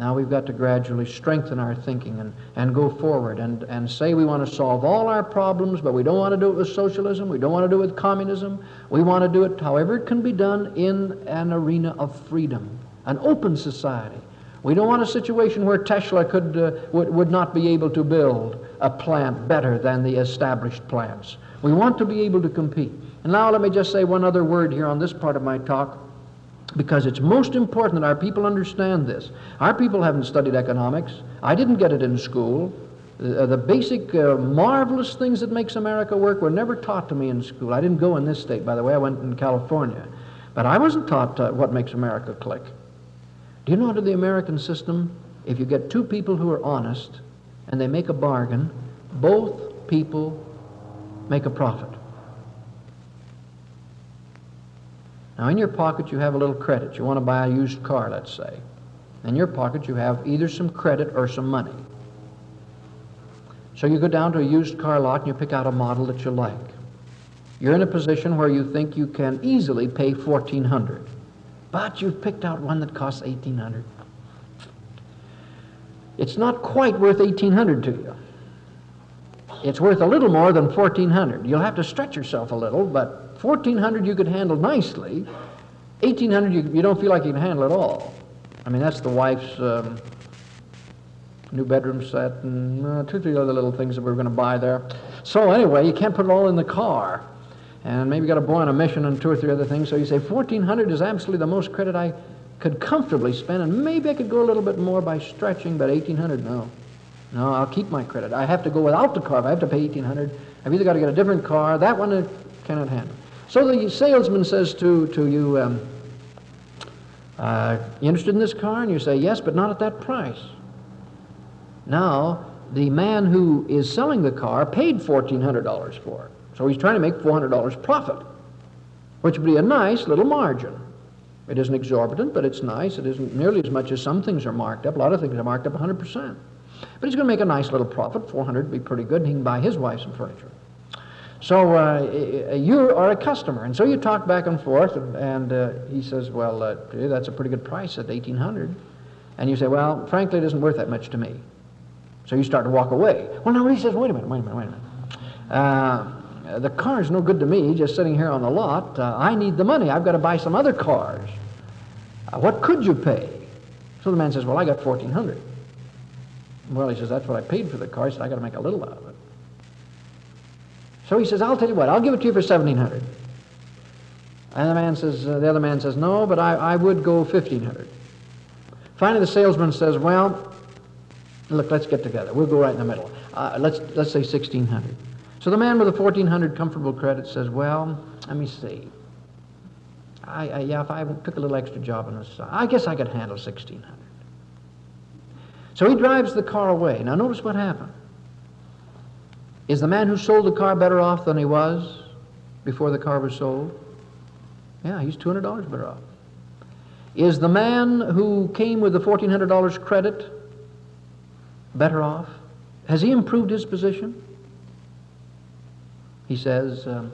Speaker 5: Now we've got to gradually strengthen our thinking and, and go forward and, and say we want to solve all our problems, but we don't want to do it with socialism, we don't want to do it with communism. We want to do it however it can be done in an arena of freedom, an open society. We don't want a situation where Tesla could, uh, would, would not be able to build a plant better than the established plants. We want to be able to compete. And now let me just say one other word here on this part of my talk because it's most important that our people understand this. Our people haven't studied economics. I didn't get it in school. Uh, the basic uh, marvelous things that makes America work were never taught to me in school. I didn't go in this state, by the way. I went in California. But I wasn't taught uh, what makes America click. Do you know under the American system, if you get two people who are honest and they make a bargain, both people make a profit. Now, in your pocket, you have a little credit. You want to buy a used car, let's say. In your pocket, you have either some credit or some money. So you go down to a used car lot and you pick out a model that you like. You're in a position where you think you can easily pay 1400 but you've picked out one that costs 1800 It's not quite worth 1800 to you. It's worth a little more than 1400 You'll have to stretch yourself a little, but 1400 you could handle nicely. 1800 you, you don't feel like you can handle at all. I mean, that's the wife's um, new bedroom set and uh, two, three other little things that we are going to buy there. So anyway, you can't put it all in the car. And maybe you got a boy on a mission and two or three other things. So you say 1400 is absolutely the most credit I could comfortably spend, and maybe I could go a little bit more by stretching, but 1800 no. No, I'll keep my credit. I have to go without the car. If I have to pay 1800 I've either got to get a different car. That one I cannot handle. So the salesman says to, to you, um, uh, you interested in this car? And you say, yes, but not at that price. Now, the man who is selling the car paid $1,400 for it. So he's trying to make $400 profit, which would be a nice little margin. It isn't exorbitant, but it's nice. It isn't nearly as much as some things are marked up. A lot of things are marked up 100%. But he's going to make a nice little profit. 400 would be pretty good, and he can buy his wife some furniture. So uh, you are a customer, and so you talk back and forth, and, and uh, he says, "Well, uh, that's a pretty good price at 1800." And you say, "Well, frankly, it isn't worth that much to me." So you start to walk away. Well, no, he says, "Wait a minute, wait a minute, wait a minute. Uh, the car's no good to me, just sitting here on the lot. Uh, I need the money. I've got to buy some other cars. Uh, what could you pay?" So the man says, "Well, I got 1400." Well, he says, "That's what I paid for the car." He said, "I got to make a little out of it." So he says, I'll tell you what, I'll give it to you for 1700 And the man says, uh, the other man says, no, but I, I would go 1500 Finally, the salesman says, well, look, let's get together. We'll go right in the middle. Uh, let's, let's say 1600 So the man with the 1400 comfortable credit says, well, let me see. I, I, yeah, if I took a little extra job on side, I guess I could handle 1600 So he drives the car away. Now notice what happened. Is the man who sold the car better off than he was before the car was sold? Yeah, he's $200 better off. Is the man who came with the $1,400 credit better off? Has he improved his position? He says, um,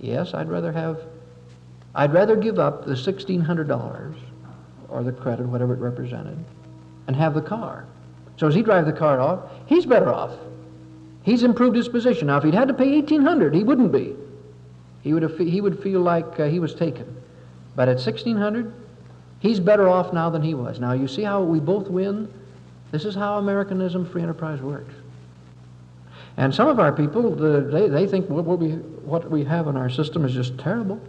Speaker 5: yes, I'd rather have, I'd rather give up the $1,600 or the credit, whatever it represented, and have the car. So as he drives the car off, he's better off He's improved his position. Now, if he'd had to pay 1800 he wouldn't be. He would, have, he would feel like uh, he was taken. But at 1600 he's better off now than he was. Now, you see how we both win? This is how Americanism, free enterprise works. And some of our people, they, they think what we, what we have in our system is just terrible,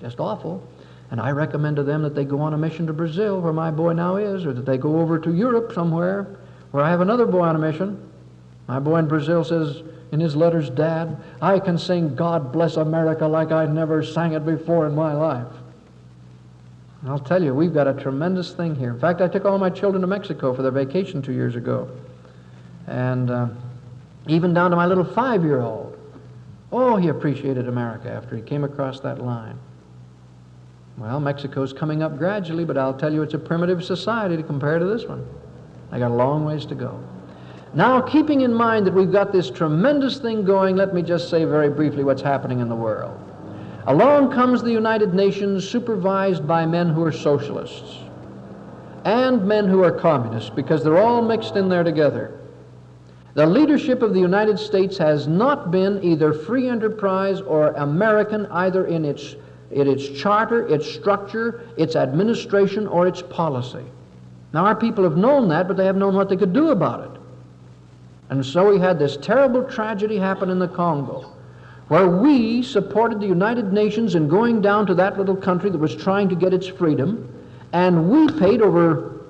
Speaker 5: just awful. And I recommend to them that they go on a mission to Brazil, where my boy now is, or that they go over to Europe somewhere, where I have another boy on a mission. My boy in Brazil says in his letters, Dad, I can sing God Bless America like I never sang it before in my life. And I'll tell you, we've got a tremendous thing here. In fact, I took all my children to Mexico for their vacation two years ago. And uh, even down to my little five year old. Oh, he appreciated America after he came across that line. Well, Mexico's coming up gradually, but I'll tell you, it's a primitive society to compare to this one. I got a long ways to go. Now, keeping in mind that we've got this tremendous thing going, let me just say very briefly what's happening in the world. Along comes the United Nations supervised by men who are socialists and men who are communists because they're all mixed in there together. The leadership of the United States has not been either free enterprise or American, either in its, in its charter, its structure, its administration, or its policy. Now, our people have known that, but they have known what they could do about it. And so we had this terrible tragedy happen in the Congo, where we supported the United Nations in going down to that little country that was trying to get its freedom, and we paid over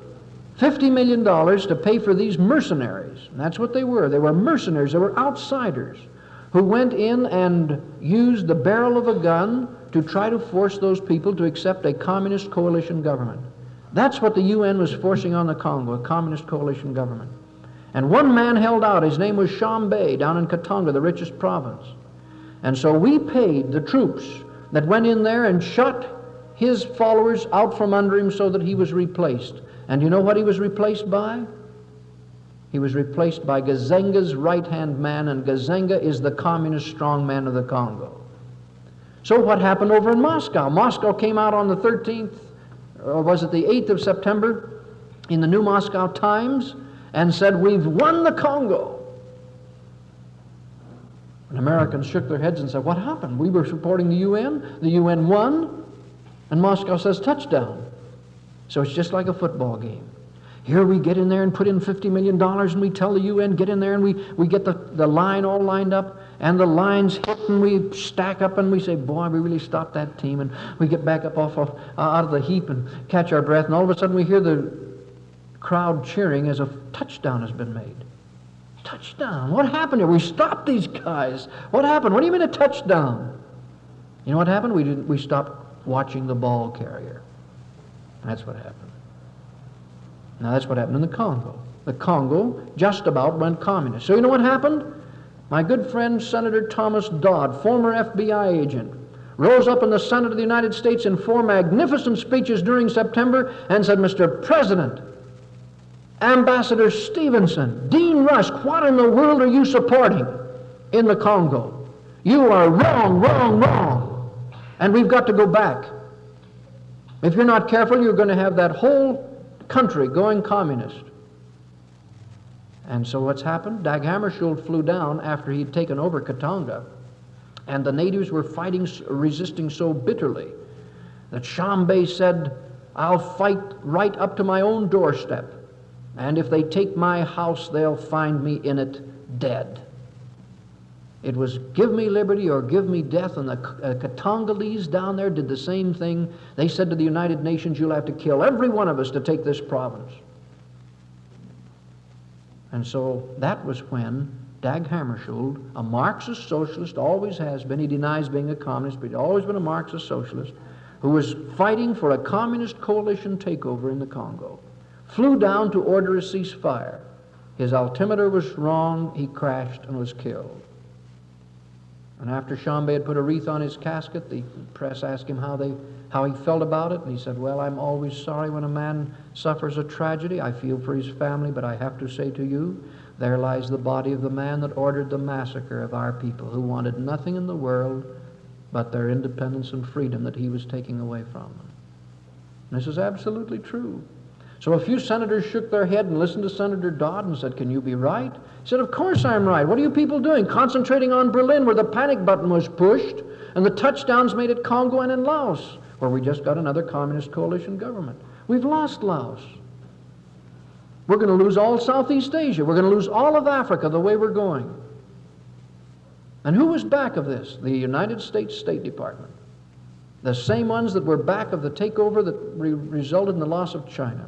Speaker 5: $50 million to pay for these mercenaries. And that's what they were. They were mercenaries, they were outsiders who went in and used the barrel of a gun to try to force those people to accept a communist coalition government. That's what the UN was forcing on the Congo, a communist coalition government. And one man held out. His name was Tshombe down in Katanga, the richest province. And so we paid the troops that went in there and shut his followers out from under him so that he was replaced. And you know what he was replaced by? He was replaced by Gizenga's right hand man, and Gizenga is the communist strongman of the Congo. So, what happened over in Moscow? Moscow came out on the 13th, or was it the 8th of September, in the New Moscow Times, and said, We've won the Congo. And Americans shook their heads and said, What happened? We were supporting the UN, the UN won, and Moscow says touchdown. So it's just like a football game. Here we get in there and put in $50 million and we tell the UN, get in there and we, we get the, the line all lined up and the lines hit and we stack up and we say, boy, we really stopped that team. And we get back up off of, uh, out of the heap and catch our breath. And all of a sudden we hear the crowd cheering as a touchdown has been made. Touchdown. What happened here? We stopped these guys. What happened? What do you mean a touchdown? You know what happened? We, didn't, we stopped watching the ball carrier. That's what happened. Now, that's what happened in the Congo. The Congo just about went communist. So, you know what happened? My good friend Senator Thomas Dodd, former FBI agent, rose up in the Senate of the United States in four magnificent speeches during September and said, Mr. President, Ambassador Stevenson, Dean Rusk, what in the world are you supporting in the Congo? You are wrong, wrong, wrong. And we've got to go back. If you're not careful, you're going to have that whole country going communist. And so what's happened? Dag Hammarskjöld flew down after he'd taken over Katanga, and the natives were fighting, resisting so bitterly that Tshombe said, I'll fight right up to my own doorstep, and if they take my house, they'll find me in it dead. It was give me liberty or give me death. And the uh, Katangolese down there did the same thing. They said to the United Nations, You'll have to kill every one of us to take this province. And so that was when Dag Hammarskjöld, a Marxist socialist, always has been, he denies being a communist, but he's always been a Marxist socialist, who was fighting for a communist coalition takeover in the Congo, flew down to order a ceasefire. His altimeter was wrong, he crashed and was killed. And after Tshombe had put a wreath on his casket, the press asked him how, they, how he felt about it, and he said, Well, I'm always sorry when a man suffers a tragedy. I feel for his family, but I have to say to you, there lies the body of the man that ordered the massacre of our people, who wanted nothing in the world but their independence and freedom that he was taking away from them. And this is absolutely true. So a few senators shook their head and listened to Senator Dodd and said, Can you be right? He said, Of course I'm right. What are you people doing? Concentrating on Berlin, where the panic button was pushed, and the touchdowns made at Congo and in Laos, where we just got another communist coalition government. We've lost Laos. We're going to lose all Southeast Asia. We're going to lose all of Africa the way we're going. And who was back of this? The United States State Department. The same ones that were back of the takeover that re resulted in the loss of China.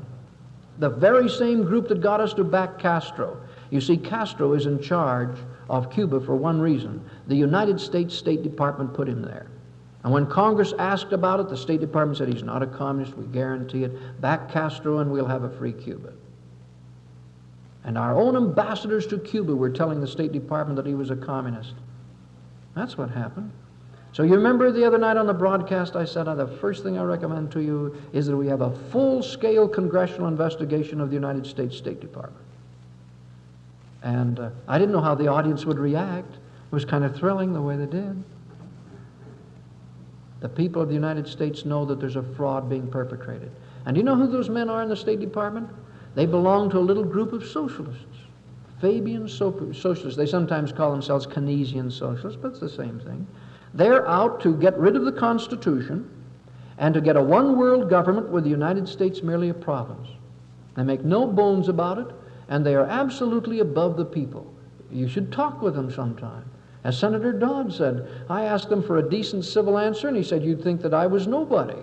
Speaker 5: The very same group that got us to back Castro. You see, Castro is in charge of Cuba for one reason. The United States State Department put him there. And when Congress asked about it, the State Department said he's not a communist, we guarantee it. Back Castro and we'll have a free Cuba. And our own ambassadors to Cuba were telling the State Department that he was a communist. That's what happened. So you remember the other night on the broadcast I said, the first thing I recommend to you is that we have a full-scale congressional investigation of the United States State Department. And uh, I didn't know how the audience would react. It was kind of thrilling the way they did. The people of the United States know that there's a fraud being perpetrated. And do you know who those men are in the State Department? They belong to a little group of socialists. Fabian so- socialists. They sometimes call themselves Keynesian socialists, but it's the same thing. They're out to get rid of the Constitution and to get a one world government with the United States merely a province. They make no bones about it, and they are absolutely above the people. You should talk with them sometime. As Senator Dodd said, I asked him for a decent civil answer, and he said, You'd think that I was nobody.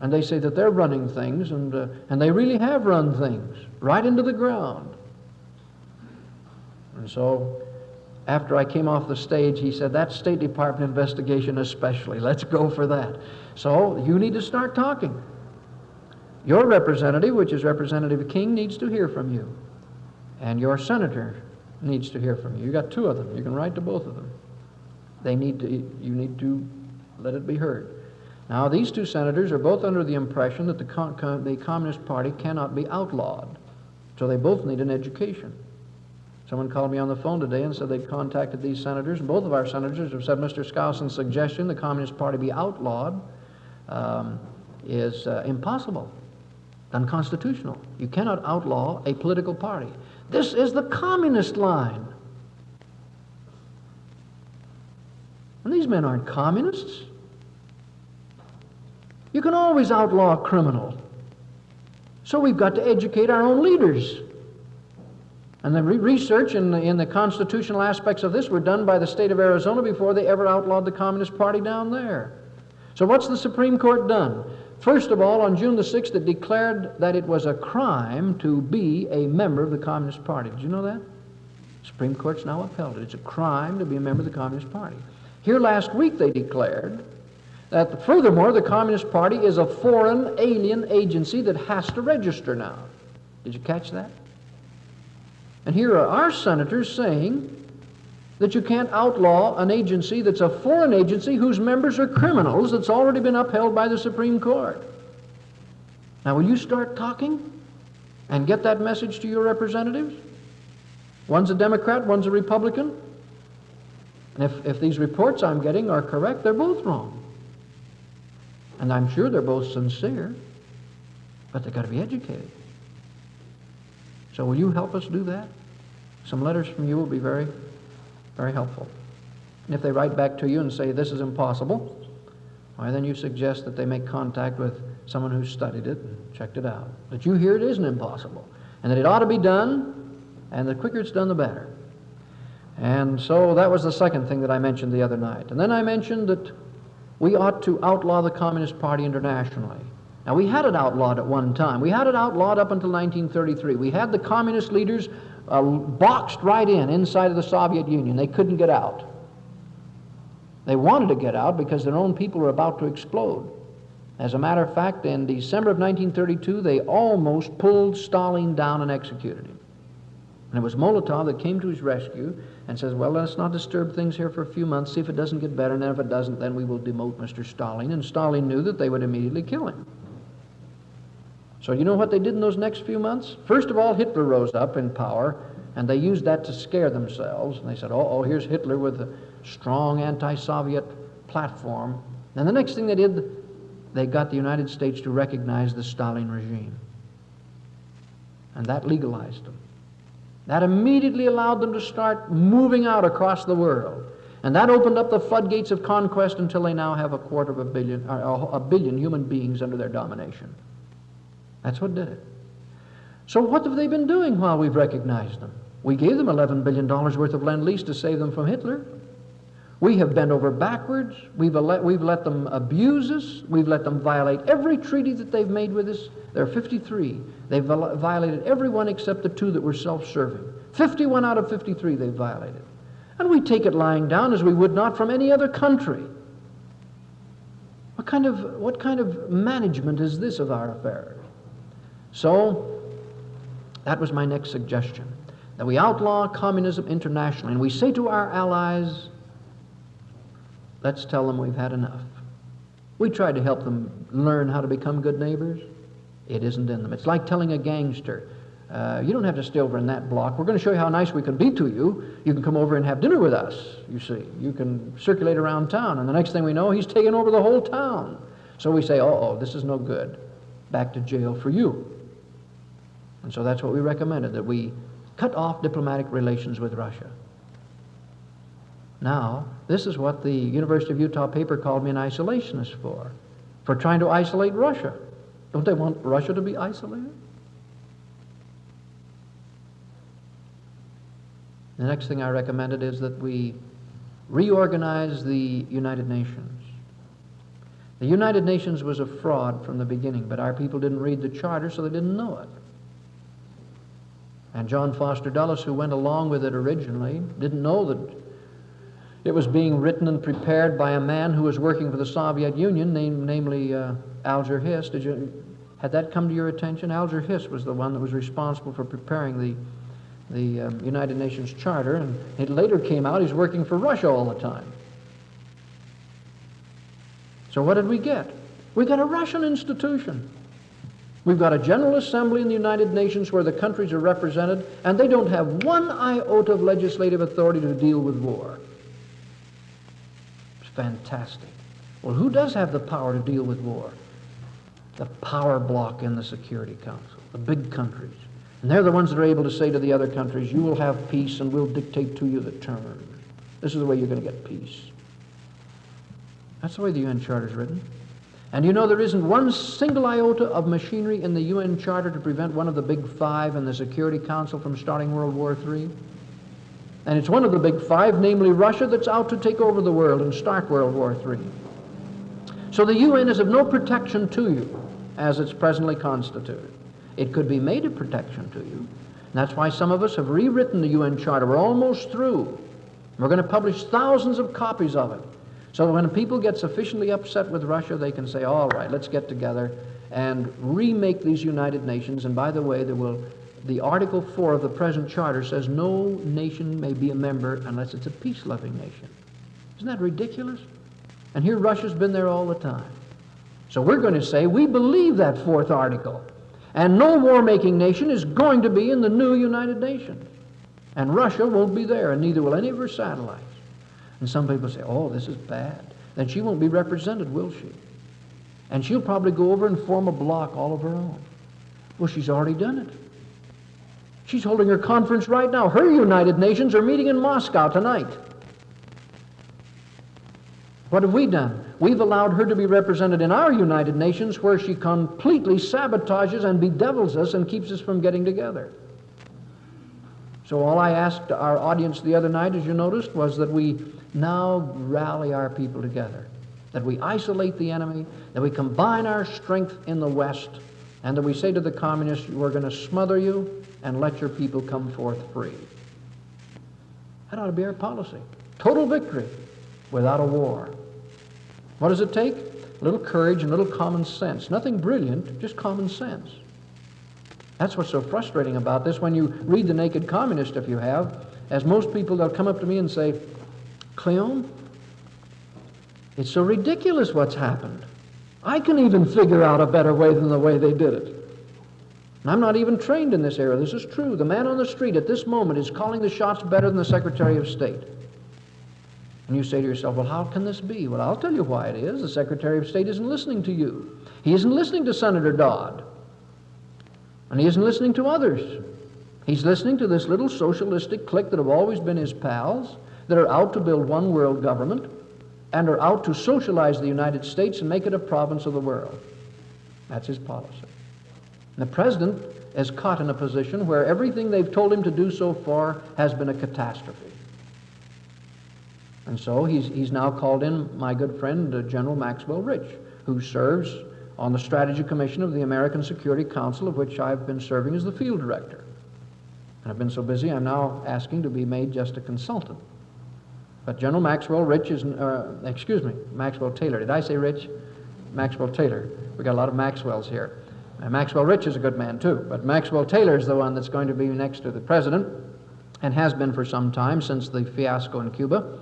Speaker 5: And they say that they're running things, and, uh, and they really have run things right into the ground. And so, after I came off the stage, he said, That State Department investigation, especially, let's go for that. So, you need to start talking. Your representative, which is Representative King, needs to hear from you. And your senator needs to hear from you. You got two of them. You can write to both of them. They need to, you need to let it be heard. Now, these two senators are both under the impression that the, the Communist Party cannot be outlawed. So they both need an education. Someone called me on the phone today and said they'd contacted these senators, and both of our senators have said Mr. Skousen's suggestion the Communist Party be outlawed um, is uh, impossible, unconstitutional. You cannot outlaw a political party. This is the communist line. And these men aren't communists. You can always outlaw a criminal. So we've got to educate our own leaders. And the re- research in the, in the constitutional aspects of this were done by the state of Arizona before they ever outlawed the Communist Party down there. So what's the Supreme Court done? First of all, on June the 6th, it declared that it was a crime to be a member of the Communist Party. Did you know that? The Supreme Court's now upheld it. It's a crime to be a member of the Communist Party. Here last week, they declared that furthermore, the Communist Party is a foreign alien agency that has to register now. Did you catch that? And here are our senators saying that you can't outlaw an agency that's a foreign agency whose members are criminals that's already been upheld by the Supreme Court. Now, will you start talking and get that message to your representatives? One's a Democrat, one's a Republican. And if, if these reports I'm getting are correct, they're both wrong. And I'm sure they're both sincere, but they've got to be educated. So will you help us do that? Some letters from you will be very, very helpful. And if they write back to you and say this is impossible, why then you suggest that they make contact with someone who's studied it and checked it out. That you hear it isn't impossible, and that it ought to be done, and the quicker it's done, the better. And so that was the second thing that I mentioned the other night. And then I mentioned that we ought to outlaw the Communist Party internationally. Now, we had it outlawed at one time. We had it outlawed up until 1933. We had the communist leaders uh, boxed right in inside of the Soviet Union. They couldn't get out. They wanted to get out because their own people were about to explode. As a matter of fact, in December of 1932, they almost pulled Stalin down and executed him. And it was Molotov that came to his rescue and says, Well, let's not disturb things here for a few months, see if it doesn't get better, and if it doesn't, then we will demote Mr. Stalin. And Stalin knew that they would immediately kill him. So, you know what they did in those next few months? First of all, Hitler rose up in power, and they used that to scare themselves. And they said, Oh, oh here's Hitler with a strong anti Soviet platform. And the next thing they did, they got the United States to recognize the Stalin regime. And that legalized them. That immediately allowed them to start moving out across the world. And that opened up the floodgates of conquest until they now have a quarter of a billion, uh, or a billion human beings under their domination. That's what did it. So what have they been doing while we've recognized them? We gave them $11 billion worth of lend-lease to save them from Hitler. We have bent over backwards. We've let, we've let them abuse us. We've let them violate every treaty that they've made with us. There are 53. They've violated every one except the two that were self-serving. 51 out of 53 they've violated. And we take it lying down as we would not from any other country. What kind of, what kind of management is this of our affairs? So, that was my next suggestion that we outlaw communism internationally. And we say to our allies, let's tell them we've had enough. We try to help them learn how to become good neighbors. It isn't in them. It's like telling a gangster, uh, you don't have to stay over in that block. We're going to show you how nice we can be to you. You can come over and have dinner with us, you see. You can circulate around town. And the next thing we know, he's taken over the whole town. So we say, oh, this is no good. Back to jail for you. And so that's what we recommended, that we cut off diplomatic relations with Russia. Now, this is what the University of Utah paper called me an isolationist for, for trying to isolate Russia. Don't they want Russia to be isolated? The next thing I recommended is that we reorganize the United Nations. The United Nations was a fraud from the beginning, but our people didn't read the charter, so they didn't know it. And John Foster Dulles, who went along with it originally, didn't know that it was being written and prepared by a man who was working for the Soviet Union, namely uh, Alger Hiss. Did you, had that come to your attention? Alger Hiss was the one that was responsible for preparing the, the um, United Nations Charter, and it later came out he's working for Russia all the time. So what did we get? We got a Russian institution. We've got a General Assembly in the United Nations where the countries are represented, and they don't have one iota of legislative authority to deal with war It's fantastic. Well, who does have the power to deal with war? The power block in the Security Council, the big countries. And they're the ones that are able to say to the other countries, you will have peace and we'll dictate to you the terms. This is the way you're going to get peace. That's the way the UN Charter is written. And you know there isn't one single iota of machinery in the UN Charter to prevent one of the big five in the Security Council from starting World War III? And it's one of the big five, namely Russia, that's out to take over the world and start World War III. So the UN is of no protection to you as it's presently constituted. It could be made a protection to you. And that's why some of us have rewritten the UN Charter. We're almost through. We're going to publish thousands of copies of it. So when people get sufficiently upset with Russia, they can say, all right, let's get together and remake these United Nations. And by the way, there will the Article 4 of the present charter says no nation may be a member unless it's a peace loving nation. Isn't that ridiculous? And here Russia's been there all the time. So we're going to say we believe that fourth article. And no war making nation is going to be in the new United Nations. And Russia won't be there, and neither will any of her satellites. And some people say, oh, this is bad. Then she won't be represented, will she? And she'll probably go over and form a block all of her own. Well, she's already done it. She's holding her conference right now. Her United Nations are meeting in Moscow tonight. What have we done? We've allowed her to be represented in our United Nations where she completely sabotages and bedevils us and keeps us from getting together. So, all I asked our audience the other night, as you noticed, was that we now rally our people together, that we isolate the enemy, that we combine our strength in the West, and that we say to the communists, we're going to smother you, and let your people come forth free. That ought to be our policy. Total victory without a war. What does it take? A little courage and a little common sense. Nothing brilliant, just common sense. That's what's so frustrating about this. When you read The Naked Communist, if you have, as most people, they'll come up to me and say, Cleon, it's so ridiculous what's happened. I can even figure out a better way than the way they did it. And I'm not even trained in this area. This is true. The man on the street at this moment is calling the shots better than the Secretary of State. And you say to yourself, well, how can this be? Well, I'll tell you why it is. The Secretary of State isn't listening to you. He isn't listening to Senator Dodd. And he isn't listening to others. He's listening to this little socialistic clique that have always been his pals, that are out to build one world government, and are out to socialize the United States and make it a province of the world. That's his policy. The president is caught in a position where everything they've told him to do so far has been a catastrophe. And so he's, he's now called in my good friend, uh, General Maxwell Rich, who serves on the Strategy Commission of the American Security Council, of which I've been serving as the field director. And I've been so busy, I'm now asking to be made just a consultant. But General Maxwell Rich is, uh, excuse me, Maxwell Taylor. Did I say Rich? Maxwell Taylor. We got a lot of Maxwells here. Maxwell Rich is a good man too, but Maxwell Taylor is the one that's going to be next to the president and has been for some time since the fiasco in Cuba.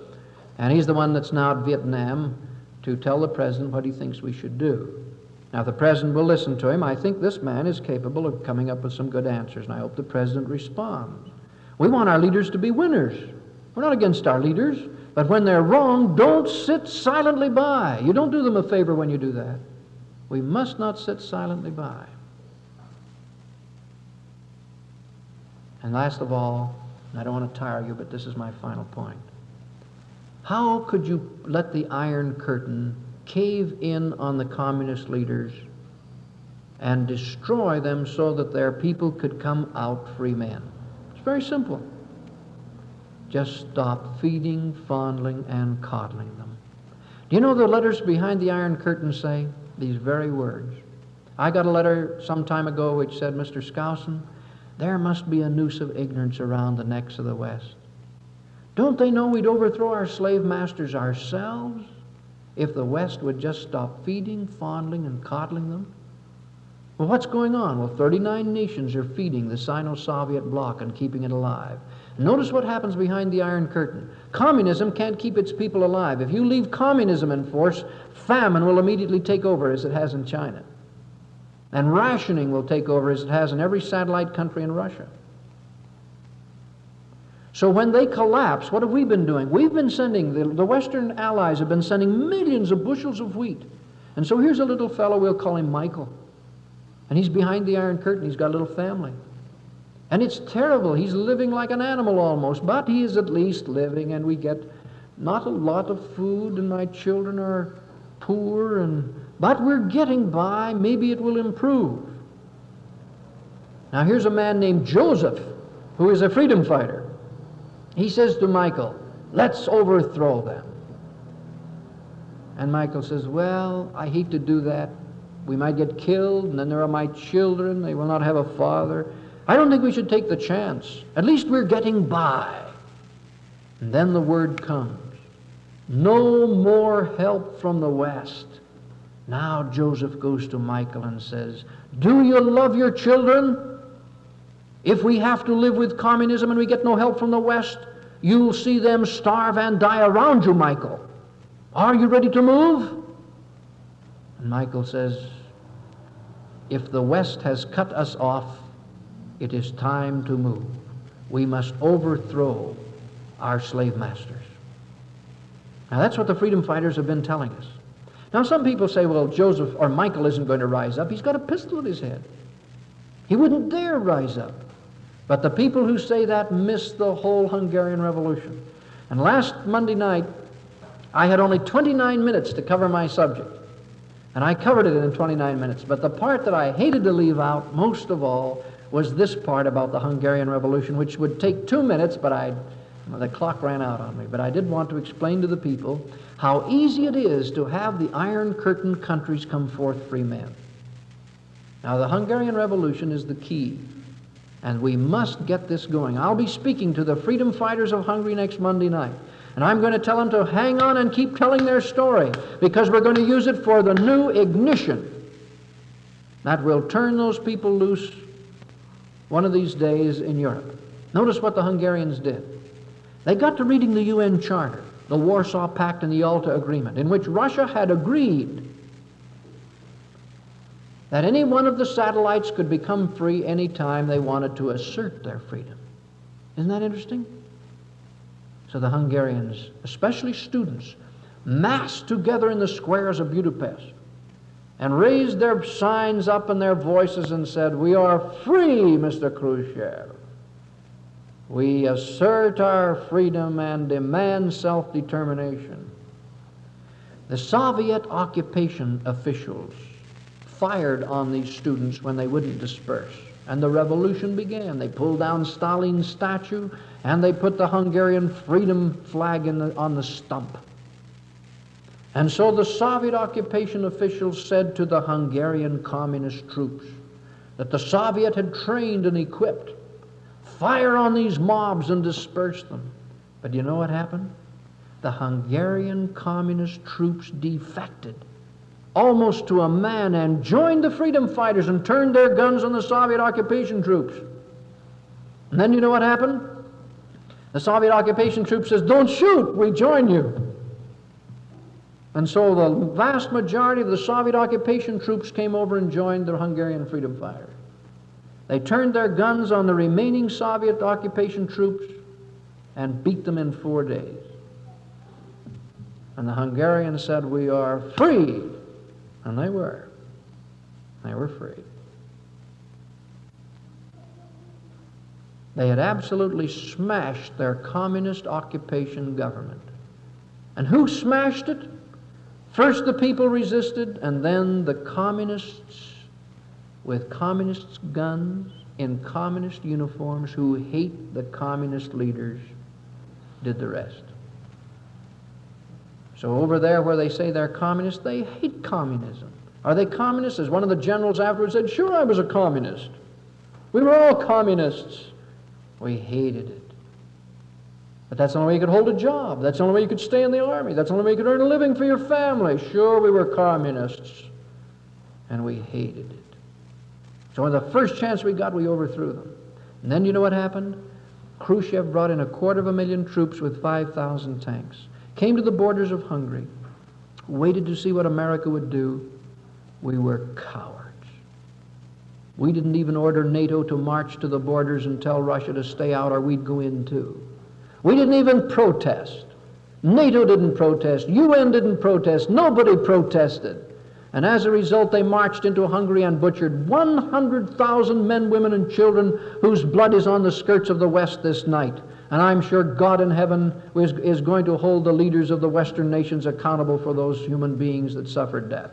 Speaker 5: And he's the one that's now at Vietnam to tell the president what he thinks we should do. Now, if the president will listen to him, I think this man is capable of coming up with some good answers, and I hope the president responds. We want our leaders to be winners. We're not against our leaders, but when they're wrong, don't sit silently by. You don't do them a favor when you do that. We must not sit silently by. And last of all, I don't want to tire you, but this is my final point. How could you let the Iron Curtain cave in on the communist leaders and destroy them so that their people could come out free men? It's very simple. Just stop feeding, fondling, and coddling them. Do you know the letters behind the Iron Curtain say these very words? I got a letter some time ago which said, Mr. Skousen, there must be a noose of ignorance around the necks of the West. Don't they know we'd overthrow our slave masters ourselves if the West would just stop feeding, fondling, and coddling them? Well, what's going on? Well, 39 nations are feeding the Sino Soviet bloc and keeping it alive. Notice what happens behind the Iron Curtain. Communism can't keep its people alive. If you leave communism in force, famine will immediately take over as it has in China. And rationing will take over as it has in every satellite country in Russia. So when they collapse, what have we been doing? We've been sending, the, the Western allies have been sending millions of bushels of wheat. And so here's a little fellow, we'll call him Michael. And he's behind the Iron Curtain, he's got a little family. And it's terrible. He's living like an animal almost, but he is at least living, and we get not a lot of food, and my children are poor, and but we're getting by. Maybe it will improve. Now, here's a man named Joseph who is a freedom fighter. He says to Michael, Let's overthrow them. And Michael says, Well, I hate to do that. We might get killed, and then there are my children. They will not have a father. I don't think we should take the chance. At least we're getting by. And then the word comes no more help from the West. Now Joseph goes to Michael and says, Do you love your children? If we have to live with communism and we get no help from the West, you'll see them starve and die around you, Michael. Are you ready to move? And Michael says, If the West has cut us off, it is time to move. We must overthrow our slave masters. Now, that's what the freedom fighters have been telling us. Now, some people say, well, Joseph or Michael isn't going to rise up. He's got a pistol at his head. He wouldn't dare rise up. But the people who say that miss the whole Hungarian Revolution. And last Monday night, I had only 29 minutes to cover my subject. And I covered it in 29 minutes. But the part that I hated to leave out most of all was this part about the Hungarian Revolution, which would take two minutes, but I, the clock ran out on me. But I did want to explain to the people how easy it is to have the Iron Curtain countries come forth free men. Now, the Hungarian Revolution is the key, and we must get this going. I'll be speaking to the freedom fighters of Hungary next Monday night, and I'm going to tell them to hang on and keep telling their story because we're going to use it for the new ignition that will turn those people loose one of these days in Europe. Notice what the Hungarians did. They got to reading the UN Charter the Warsaw Pact and the Yalta Agreement, in which Russia had agreed that any one of the satellites could become free any time they wanted to assert their freedom. Isn't that interesting? So the Hungarians, especially students, massed together in the squares of Budapest and raised their signs up and their voices and said, We are free, Mr. Khrushchev. We assert our freedom and demand self determination. The Soviet occupation officials fired on these students when they wouldn't disperse. And the revolution began. They pulled down Stalin's statue and they put the Hungarian freedom flag the, on the stump. And so the Soviet occupation officials said to the Hungarian communist troops that the Soviet had trained and equipped fire on these mobs and disperse them. But you know what happened? The Hungarian communist troops defected almost to a man and joined the freedom fighters and turned their guns on the Soviet occupation troops. And then you know what happened? The Soviet occupation troops says, "Don't shoot, we join you." And so the vast majority of the Soviet occupation troops came over and joined the Hungarian freedom fighters. They turned their guns on the remaining Soviet occupation troops and beat them in four days. And the Hungarians said, We are free. And they were. They were free. They had absolutely smashed their communist occupation government. And who smashed it? First the people resisted, and then the communists with communist guns in communist uniforms who hate the communist leaders did the rest. So over there where they say they're communists, they hate communism. Are they communists? As one of the generals afterwards said, sure, I was a communist. We were all communists. We hated it. But that's the only way you could hold a job. That's the only way you could stay in the army. That's the only way you could earn a living for your family. Sure, we were communists. And we hated it. So when the first chance we got, we overthrew them. And then you know what happened? Khrushchev brought in a quarter of a million troops with 5,000 tanks came to the borders of Hungary, waited to see what America would do. We were cowards. We didn't even order NATO to march to the borders and tell Russia to stay out or we'd go in too. We didn't even protest. NATO didn't protest. UN didn't protest. Nobody protested. And as a result, they marched into Hungary and butchered 100,000 men, women, and children whose blood is on the skirts of the West this night. And I'm sure God in heaven is, is going to hold the leaders of the Western nations accountable for those human beings that suffered death.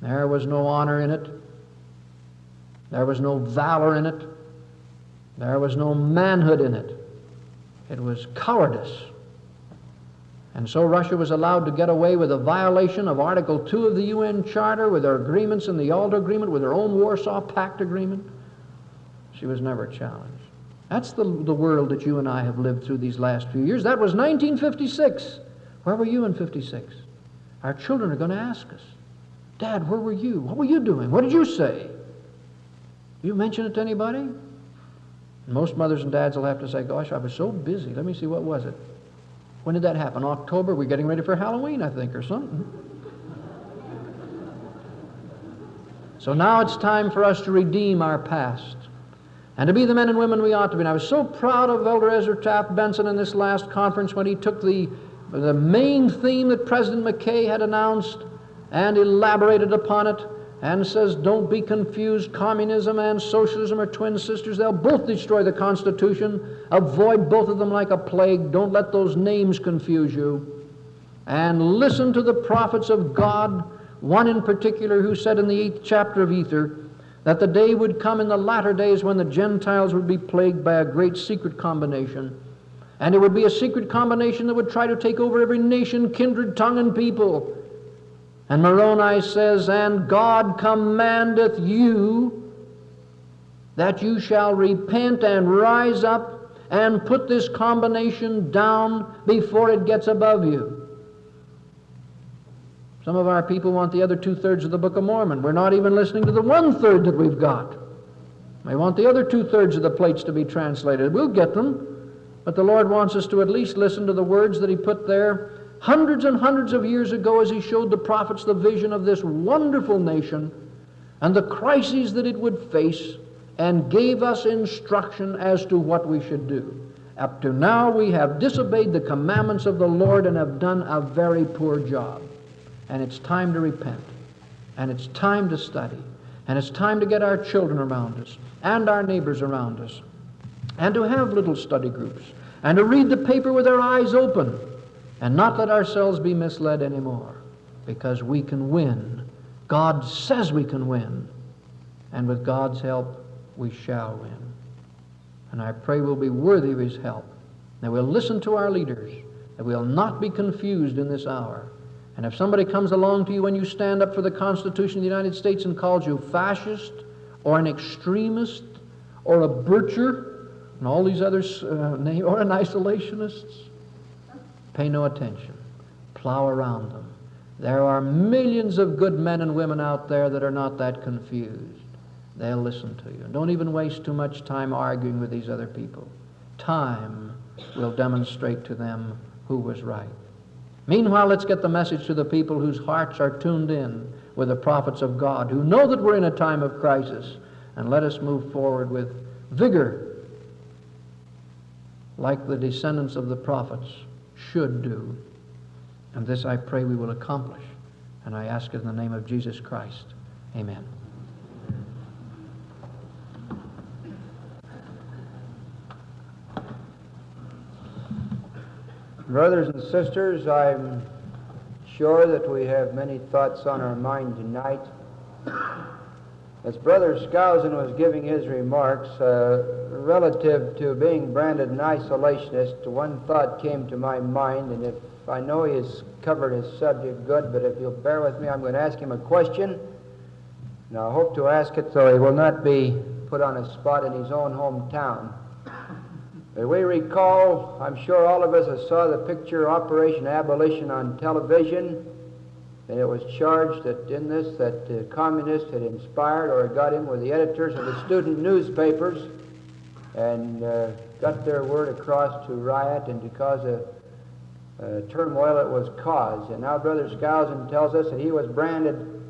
Speaker 5: There was no honor in it. There was no valor in it. There was no manhood in it. It was cowardice. And so Russia was allowed to get away with a violation of Article 2 of the UN Charter, with her agreements in the Yalta Agreement, with her own Warsaw Pact agreement. She was never challenged. That's the, the world that you and I have lived through these last few years. That was 1956. Where were you in 56? Our children are going to ask us, Dad, where were you? What were you doing? What did you say? You mention it to anybody? Most mothers and dads will have to say, Gosh, I was so busy. Let me see, what was it? When did that happen? October? We're getting ready for Halloween, I think, or something. So now it's time for us to redeem our past and to be the men and women we ought to be. And I was so proud of Elder Ezra Taft Benson in this last conference when he took the, the main theme that President McKay had announced and elaborated upon it and says, Don't be confused. Communism and socialism are twin sisters. They'll both destroy the Constitution. Avoid both of them like a plague. Don't let those names confuse you. And listen to the prophets of God, one in particular who said in the eighth chapter of Ether, that the day would come in the latter days when the Gentiles would be plagued by a great secret combination. And it would be a secret combination that would try to take over every nation, kindred, tongue, and people. And Moroni says, And God commandeth you that you shall repent and rise up and put this combination down before it gets above you. Some of our people want the other two thirds of the Book of Mormon. We're not even listening to the one third that we've got. They want the other two thirds of the plates to be translated. We'll get them, but the Lord wants us to at least listen to the words that He put there hundreds and hundreds of years ago as He showed the prophets the vision of this wonderful nation and the crises that it would face and gave us instruction as to what we should do. Up to now, we have disobeyed the commandments of the Lord and have done a very poor job and it's time to repent, and it's time to study, and it's time to get our children around us and our neighbors around us, and to have little study groups, and to read the paper with our eyes open, and not let ourselves be misled anymore, because we can win. God says we can win, and with God's help, we shall win. And I pray we'll be worthy of His help, that we'll listen to our leaders, that we'll not be confused in this hour and if somebody comes along to you when you stand up for the Constitution of the United States and calls you fascist or an extremist or a butcher and all these others, uh, or an isolationist, pay no attention. Plow around them. There are millions of good men and women out there that are not that confused. They'll listen to you. Don't even waste too much time arguing with these other people. Time will demonstrate to them who was right. Meanwhile, let's get the message to the people whose hearts are tuned in with the prophets of God, who know that we're in a time of crisis, and let us move forward with vigor, like the descendants of the prophets should do. And this I pray we will accomplish. And I ask in the name of Jesus Christ. Amen.
Speaker 1: Brothers and sisters, I'm sure that we have many thoughts on our mind tonight. As Brother Skousen was giving his remarks uh, relative to being branded an isolationist, one thought came to my mind, and if I know he has covered his subject good, but if you'll bear with me, I'm going to ask him a question. And I hope to ask it so he will not be put on a spot in his own hometown. We recall, I'm sure all of us saw the picture Operation Abolition on television, and it was charged that in this that the communists had inspired or got in with the editors of the student newspapers and uh, got their word across to riot and to cause a, a turmoil it was caused. And now Brother Skousen tells us that he was branded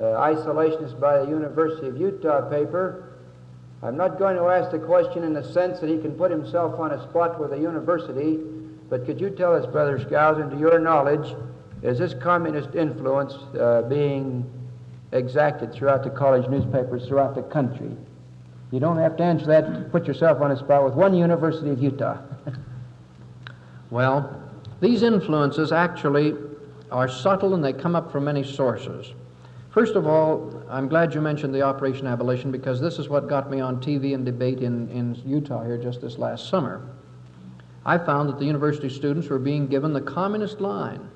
Speaker 1: uh, isolationist by the University of Utah paper I'm not going to ask the question in the sense that he can put himself on a spot with a university, but could you tell us, Brother Skousen, to your knowledge, is this communist influence uh, being exacted throughout the college newspapers throughout the country? You don't have to answer that. Put yourself on a spot with one University of Utah.
Speaker 5: well, these influences actually are subtle and they come up from many sources. First of all, I'm glad you mentioned the Operation Abolition because this is what got me on TV and debate in, in Utah here just this last summer. I found that the university students were being given the communist line.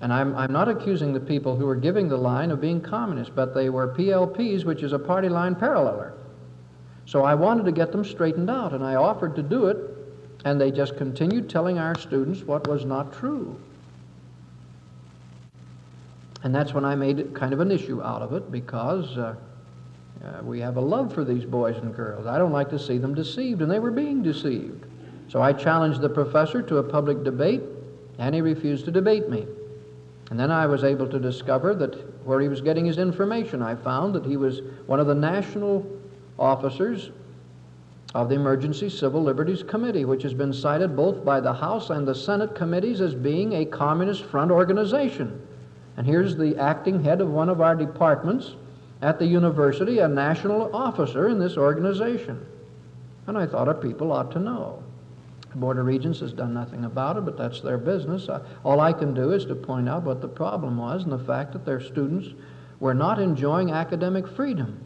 Speaker 5: And I'm, I'm not accusing the people who were giving the line of being communist, but they were PLPs, which is a party line paralleler. So I wanted to get them straightened out, and I offered to do it, and they just continued telling our students what was not true. And that's when I made kind of an issue out of it because uh, uh, we have a love for these boys and girls. I don't like to see them deceived, and they were being deceived. So I challenged the professor to a public debate, and he refused to debate me. And then I was able to discover that where he was getting his information, I found that he was one of the national officers of the Emergency Civil Liberties Committee, which has been cited both by the House and the Senate committees as being a Communist Front organization. And here's the acting head of one of our departments at the university, a national officer in this organization. And I thought our people ought to know. The Board of Regents has done nothing about it, but that's their business. All I can do is to point out what the problem was and the fact that their students were not enjoying academic freedom.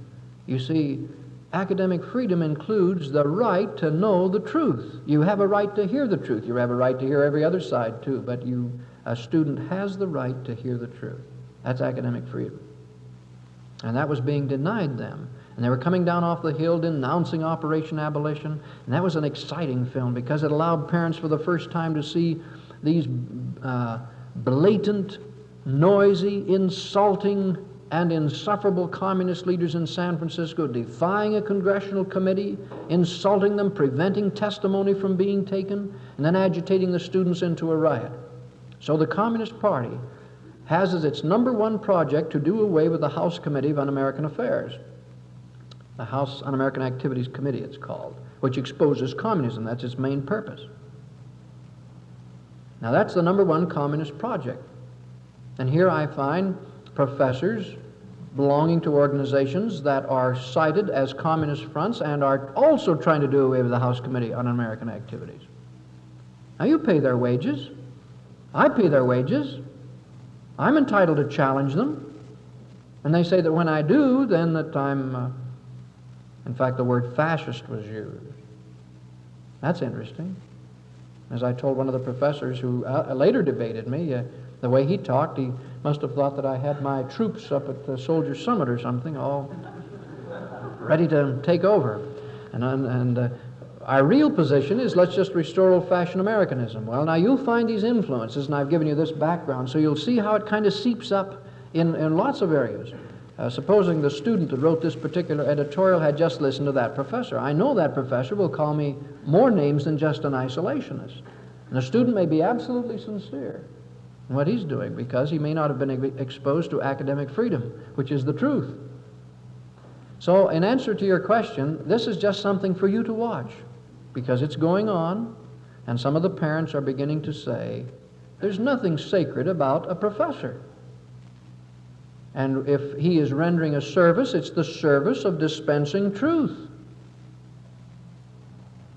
Speaker 5: You see, academic freedom includes the right to know the truth. You have a right to hear the truth. You have a right to hear every other side, too, but you a student has the right to hear the truth. That's academic freedom. And that was being denied them. And they were coming down off the hill denouncing Operation Abolition. And that was an exciting film because it allowed parents for the first time to see these uh, blatant, noisy, insulting, and insufferable communist leaders in San Francisco defying a congressional committee, insulting them, preventing testimony from being taken, and then agitating the students into a riot. So the Communist Party has as its number one project to do away with the House Committee of Un-American Affairs. The House Un-American Activities Committee, it's called, which exposes communism. That's its main purpose. Now, that's the number one communist project. And here I find professors belonging to organizations that are cited as communist fronts and are also trying to do away with the House Committee on American Activities. Now, you pay their wages. I pay their wages. I'm entitled to challenge them. And they say that when I do, then that I'm, uh, in fact, the word fascist was used. That's interesting. As I told one of the professors who uh, later debated me, uh, the way he talked, he must have thought that I had my troops up at the Soldier Summit or something, all ready to take over. And, and uh, our real position is let's just restore old fashioned Americanism. Well, now you'll find these influences, and I've given you this background, so you'll see how it kind of seeps up in, in lots of areas. Uh, supposing the student that wrote this particular editorial had just listened to that professor. I know that professor will call me more names than just an isolationist. And the student may be absolutely sincere in what he's doing because he may not have been exposed to academic freedom, which is the truth. So, in answer to your question, this is just something for you to watch because it's going on, and some of the parents are beginning to say, there's nothing sacred about a professor. And if he is rendering a service, it's the service of dispensing truth.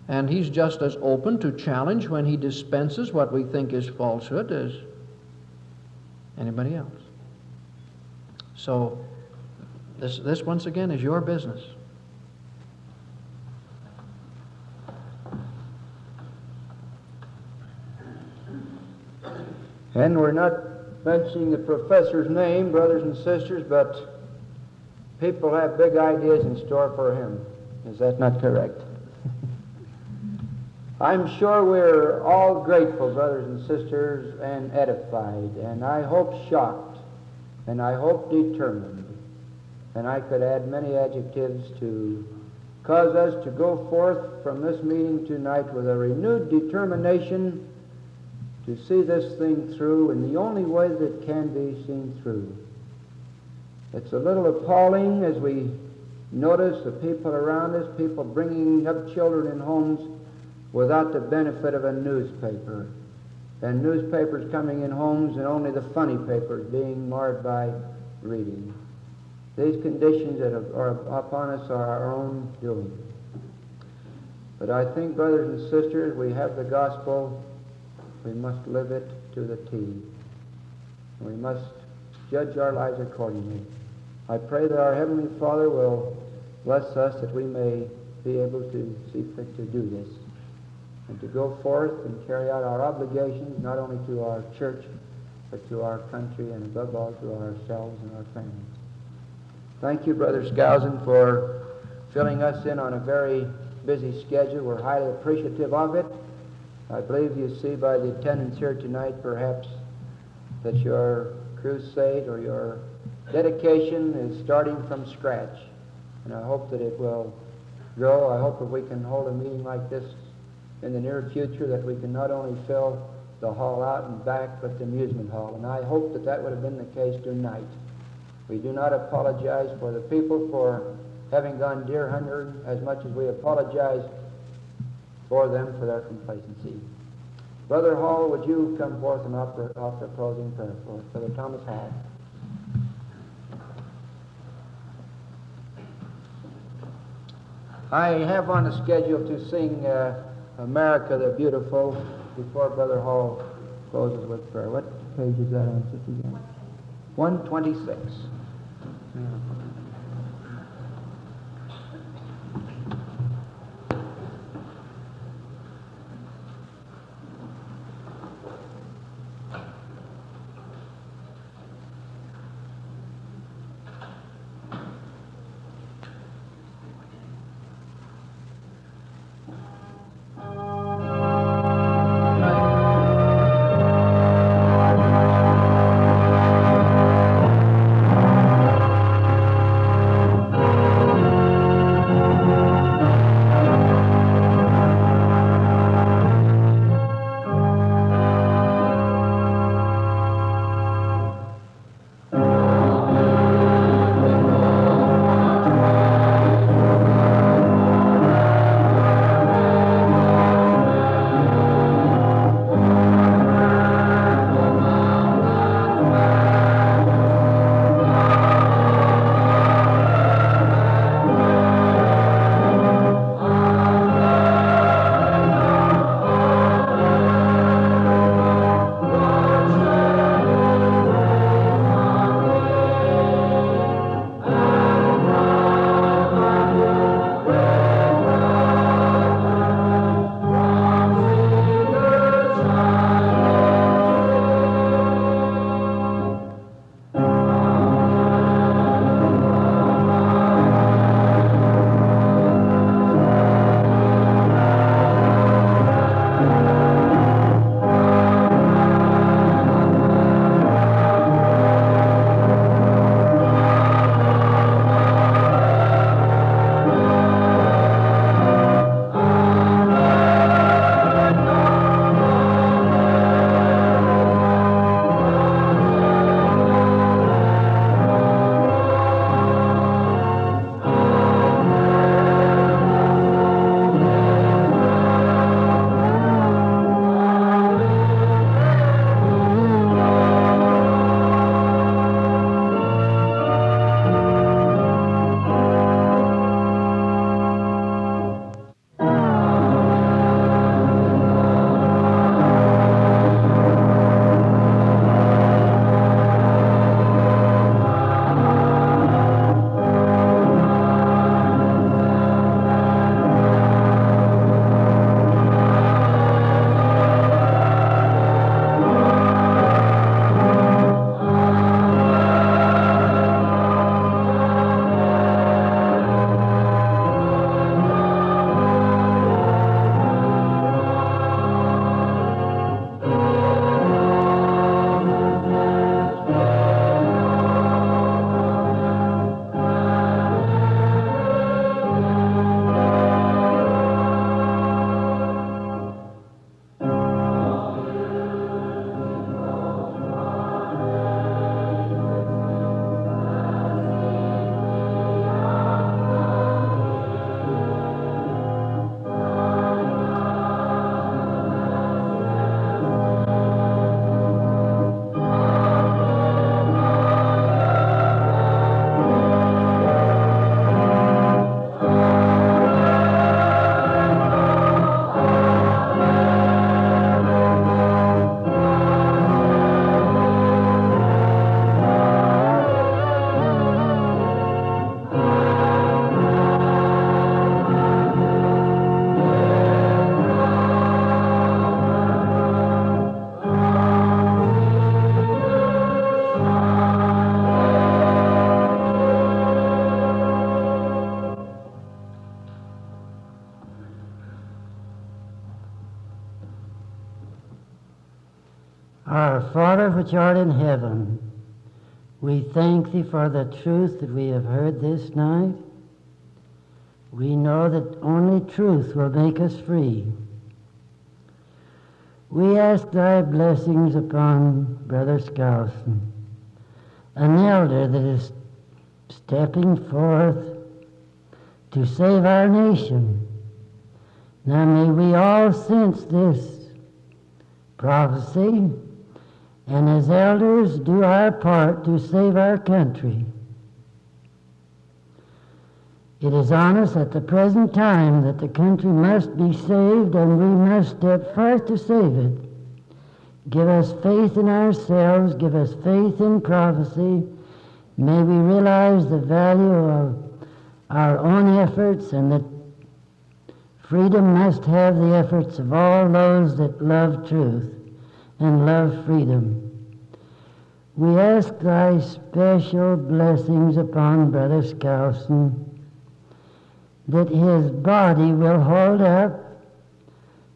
Speaker 5: And he's just as open to challenge when he dispenses what we think is falsehood as anybody else. So, this, this once again is your business.
Speaker 1: And we're not mentioning the professor's name, brothers and sisters, but people have big ideas in store for him. Is that not correct? I'm sure we're all grateful, brothers and sisters, and edified, and I hope shocked, and I hope determined. And I could add many adjectives to cause us to go forth from this meeting tonight with a renewed determination to see this thing through in the only way that can be seen through. It's a little appalling as we notice the people around us, people bringing up children in homes without the benefit of a newspaper. And newspapers coming in homes and only the funny papers being marred by reading. These conditions that are upon us are our own doing. But I think, brothers and sisters, we have the gospel we must live it to the T. We must judge our lives accordingly. I pray that our Heavenly Father will bless us that we may be able to see fit to do this and to go forth and carry out our obligations not only to our church but to our country and above all to ourselves and our families. Thank you, Brother Skousen, for filling us in on a very busy schedule. We're highly appreciative of it. I believe you see by the attendance here tonight, perhaps, that your crusade or your dedication is starting from scratch. And I hope that it will grow. I hope that we can hold a meeting like this in the near future, that we can not only fill the hall out and back, but the amusement hall. And I hope that that would have been the case tonight. We do not apologize for the people for having gone deer hunting as much as we apologize for them for their complacency. Brother Hall, would you come forth and offer, offer closing prayer for? Brother Thomas Hall. I have on the schedule to sing uh, America the Beautiful before Brother Hall closes with prayer. What page is that on, Sister John? 126.
Speaker 6: Our which art in heaven, we thank thee for the truth that we have heard this night. We know that only truth will make us free. We ask thy blessings upon Brother Skousen, an elder that is stepping forth to save our nation. Now may we all sense this prophecy and as elders do our part to save our country. It is on us at the present time that the country must be saved and we must step forth to save it. Give us faith in ourselves, give us faith in prophecy. May we realize the value of our own efforts and that freedom must have the efforts of all those that love truth and love freedom. We ask thy special blessings upon Brother Skousen, that his body will hold up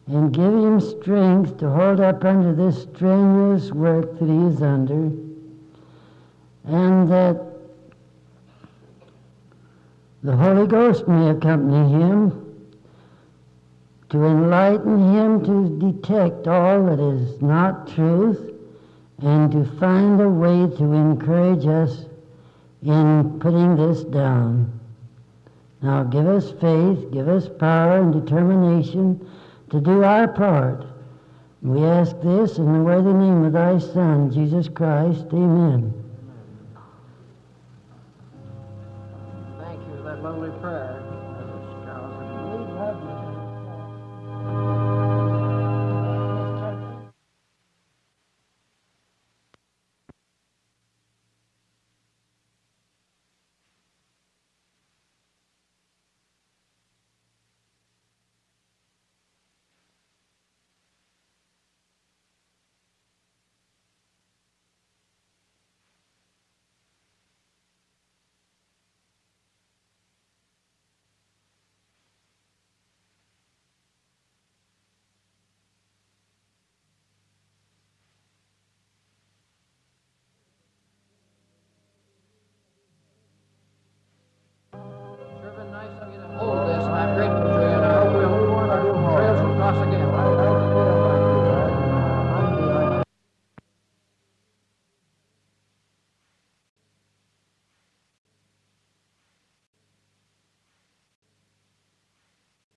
Speaker 6: and give him strength to hold up under this strenuous work that he is under, and that the Holy Ghost may accompany him to enlighten him to detect all that is not truth and to find a way to encourage us in putting this down. Now give us faith, give us power and determination to do our part. We ask this in the worthy name of thy Son, Jesus Christ. Amen.
Speaker 7: Thank you for that lovely prayer,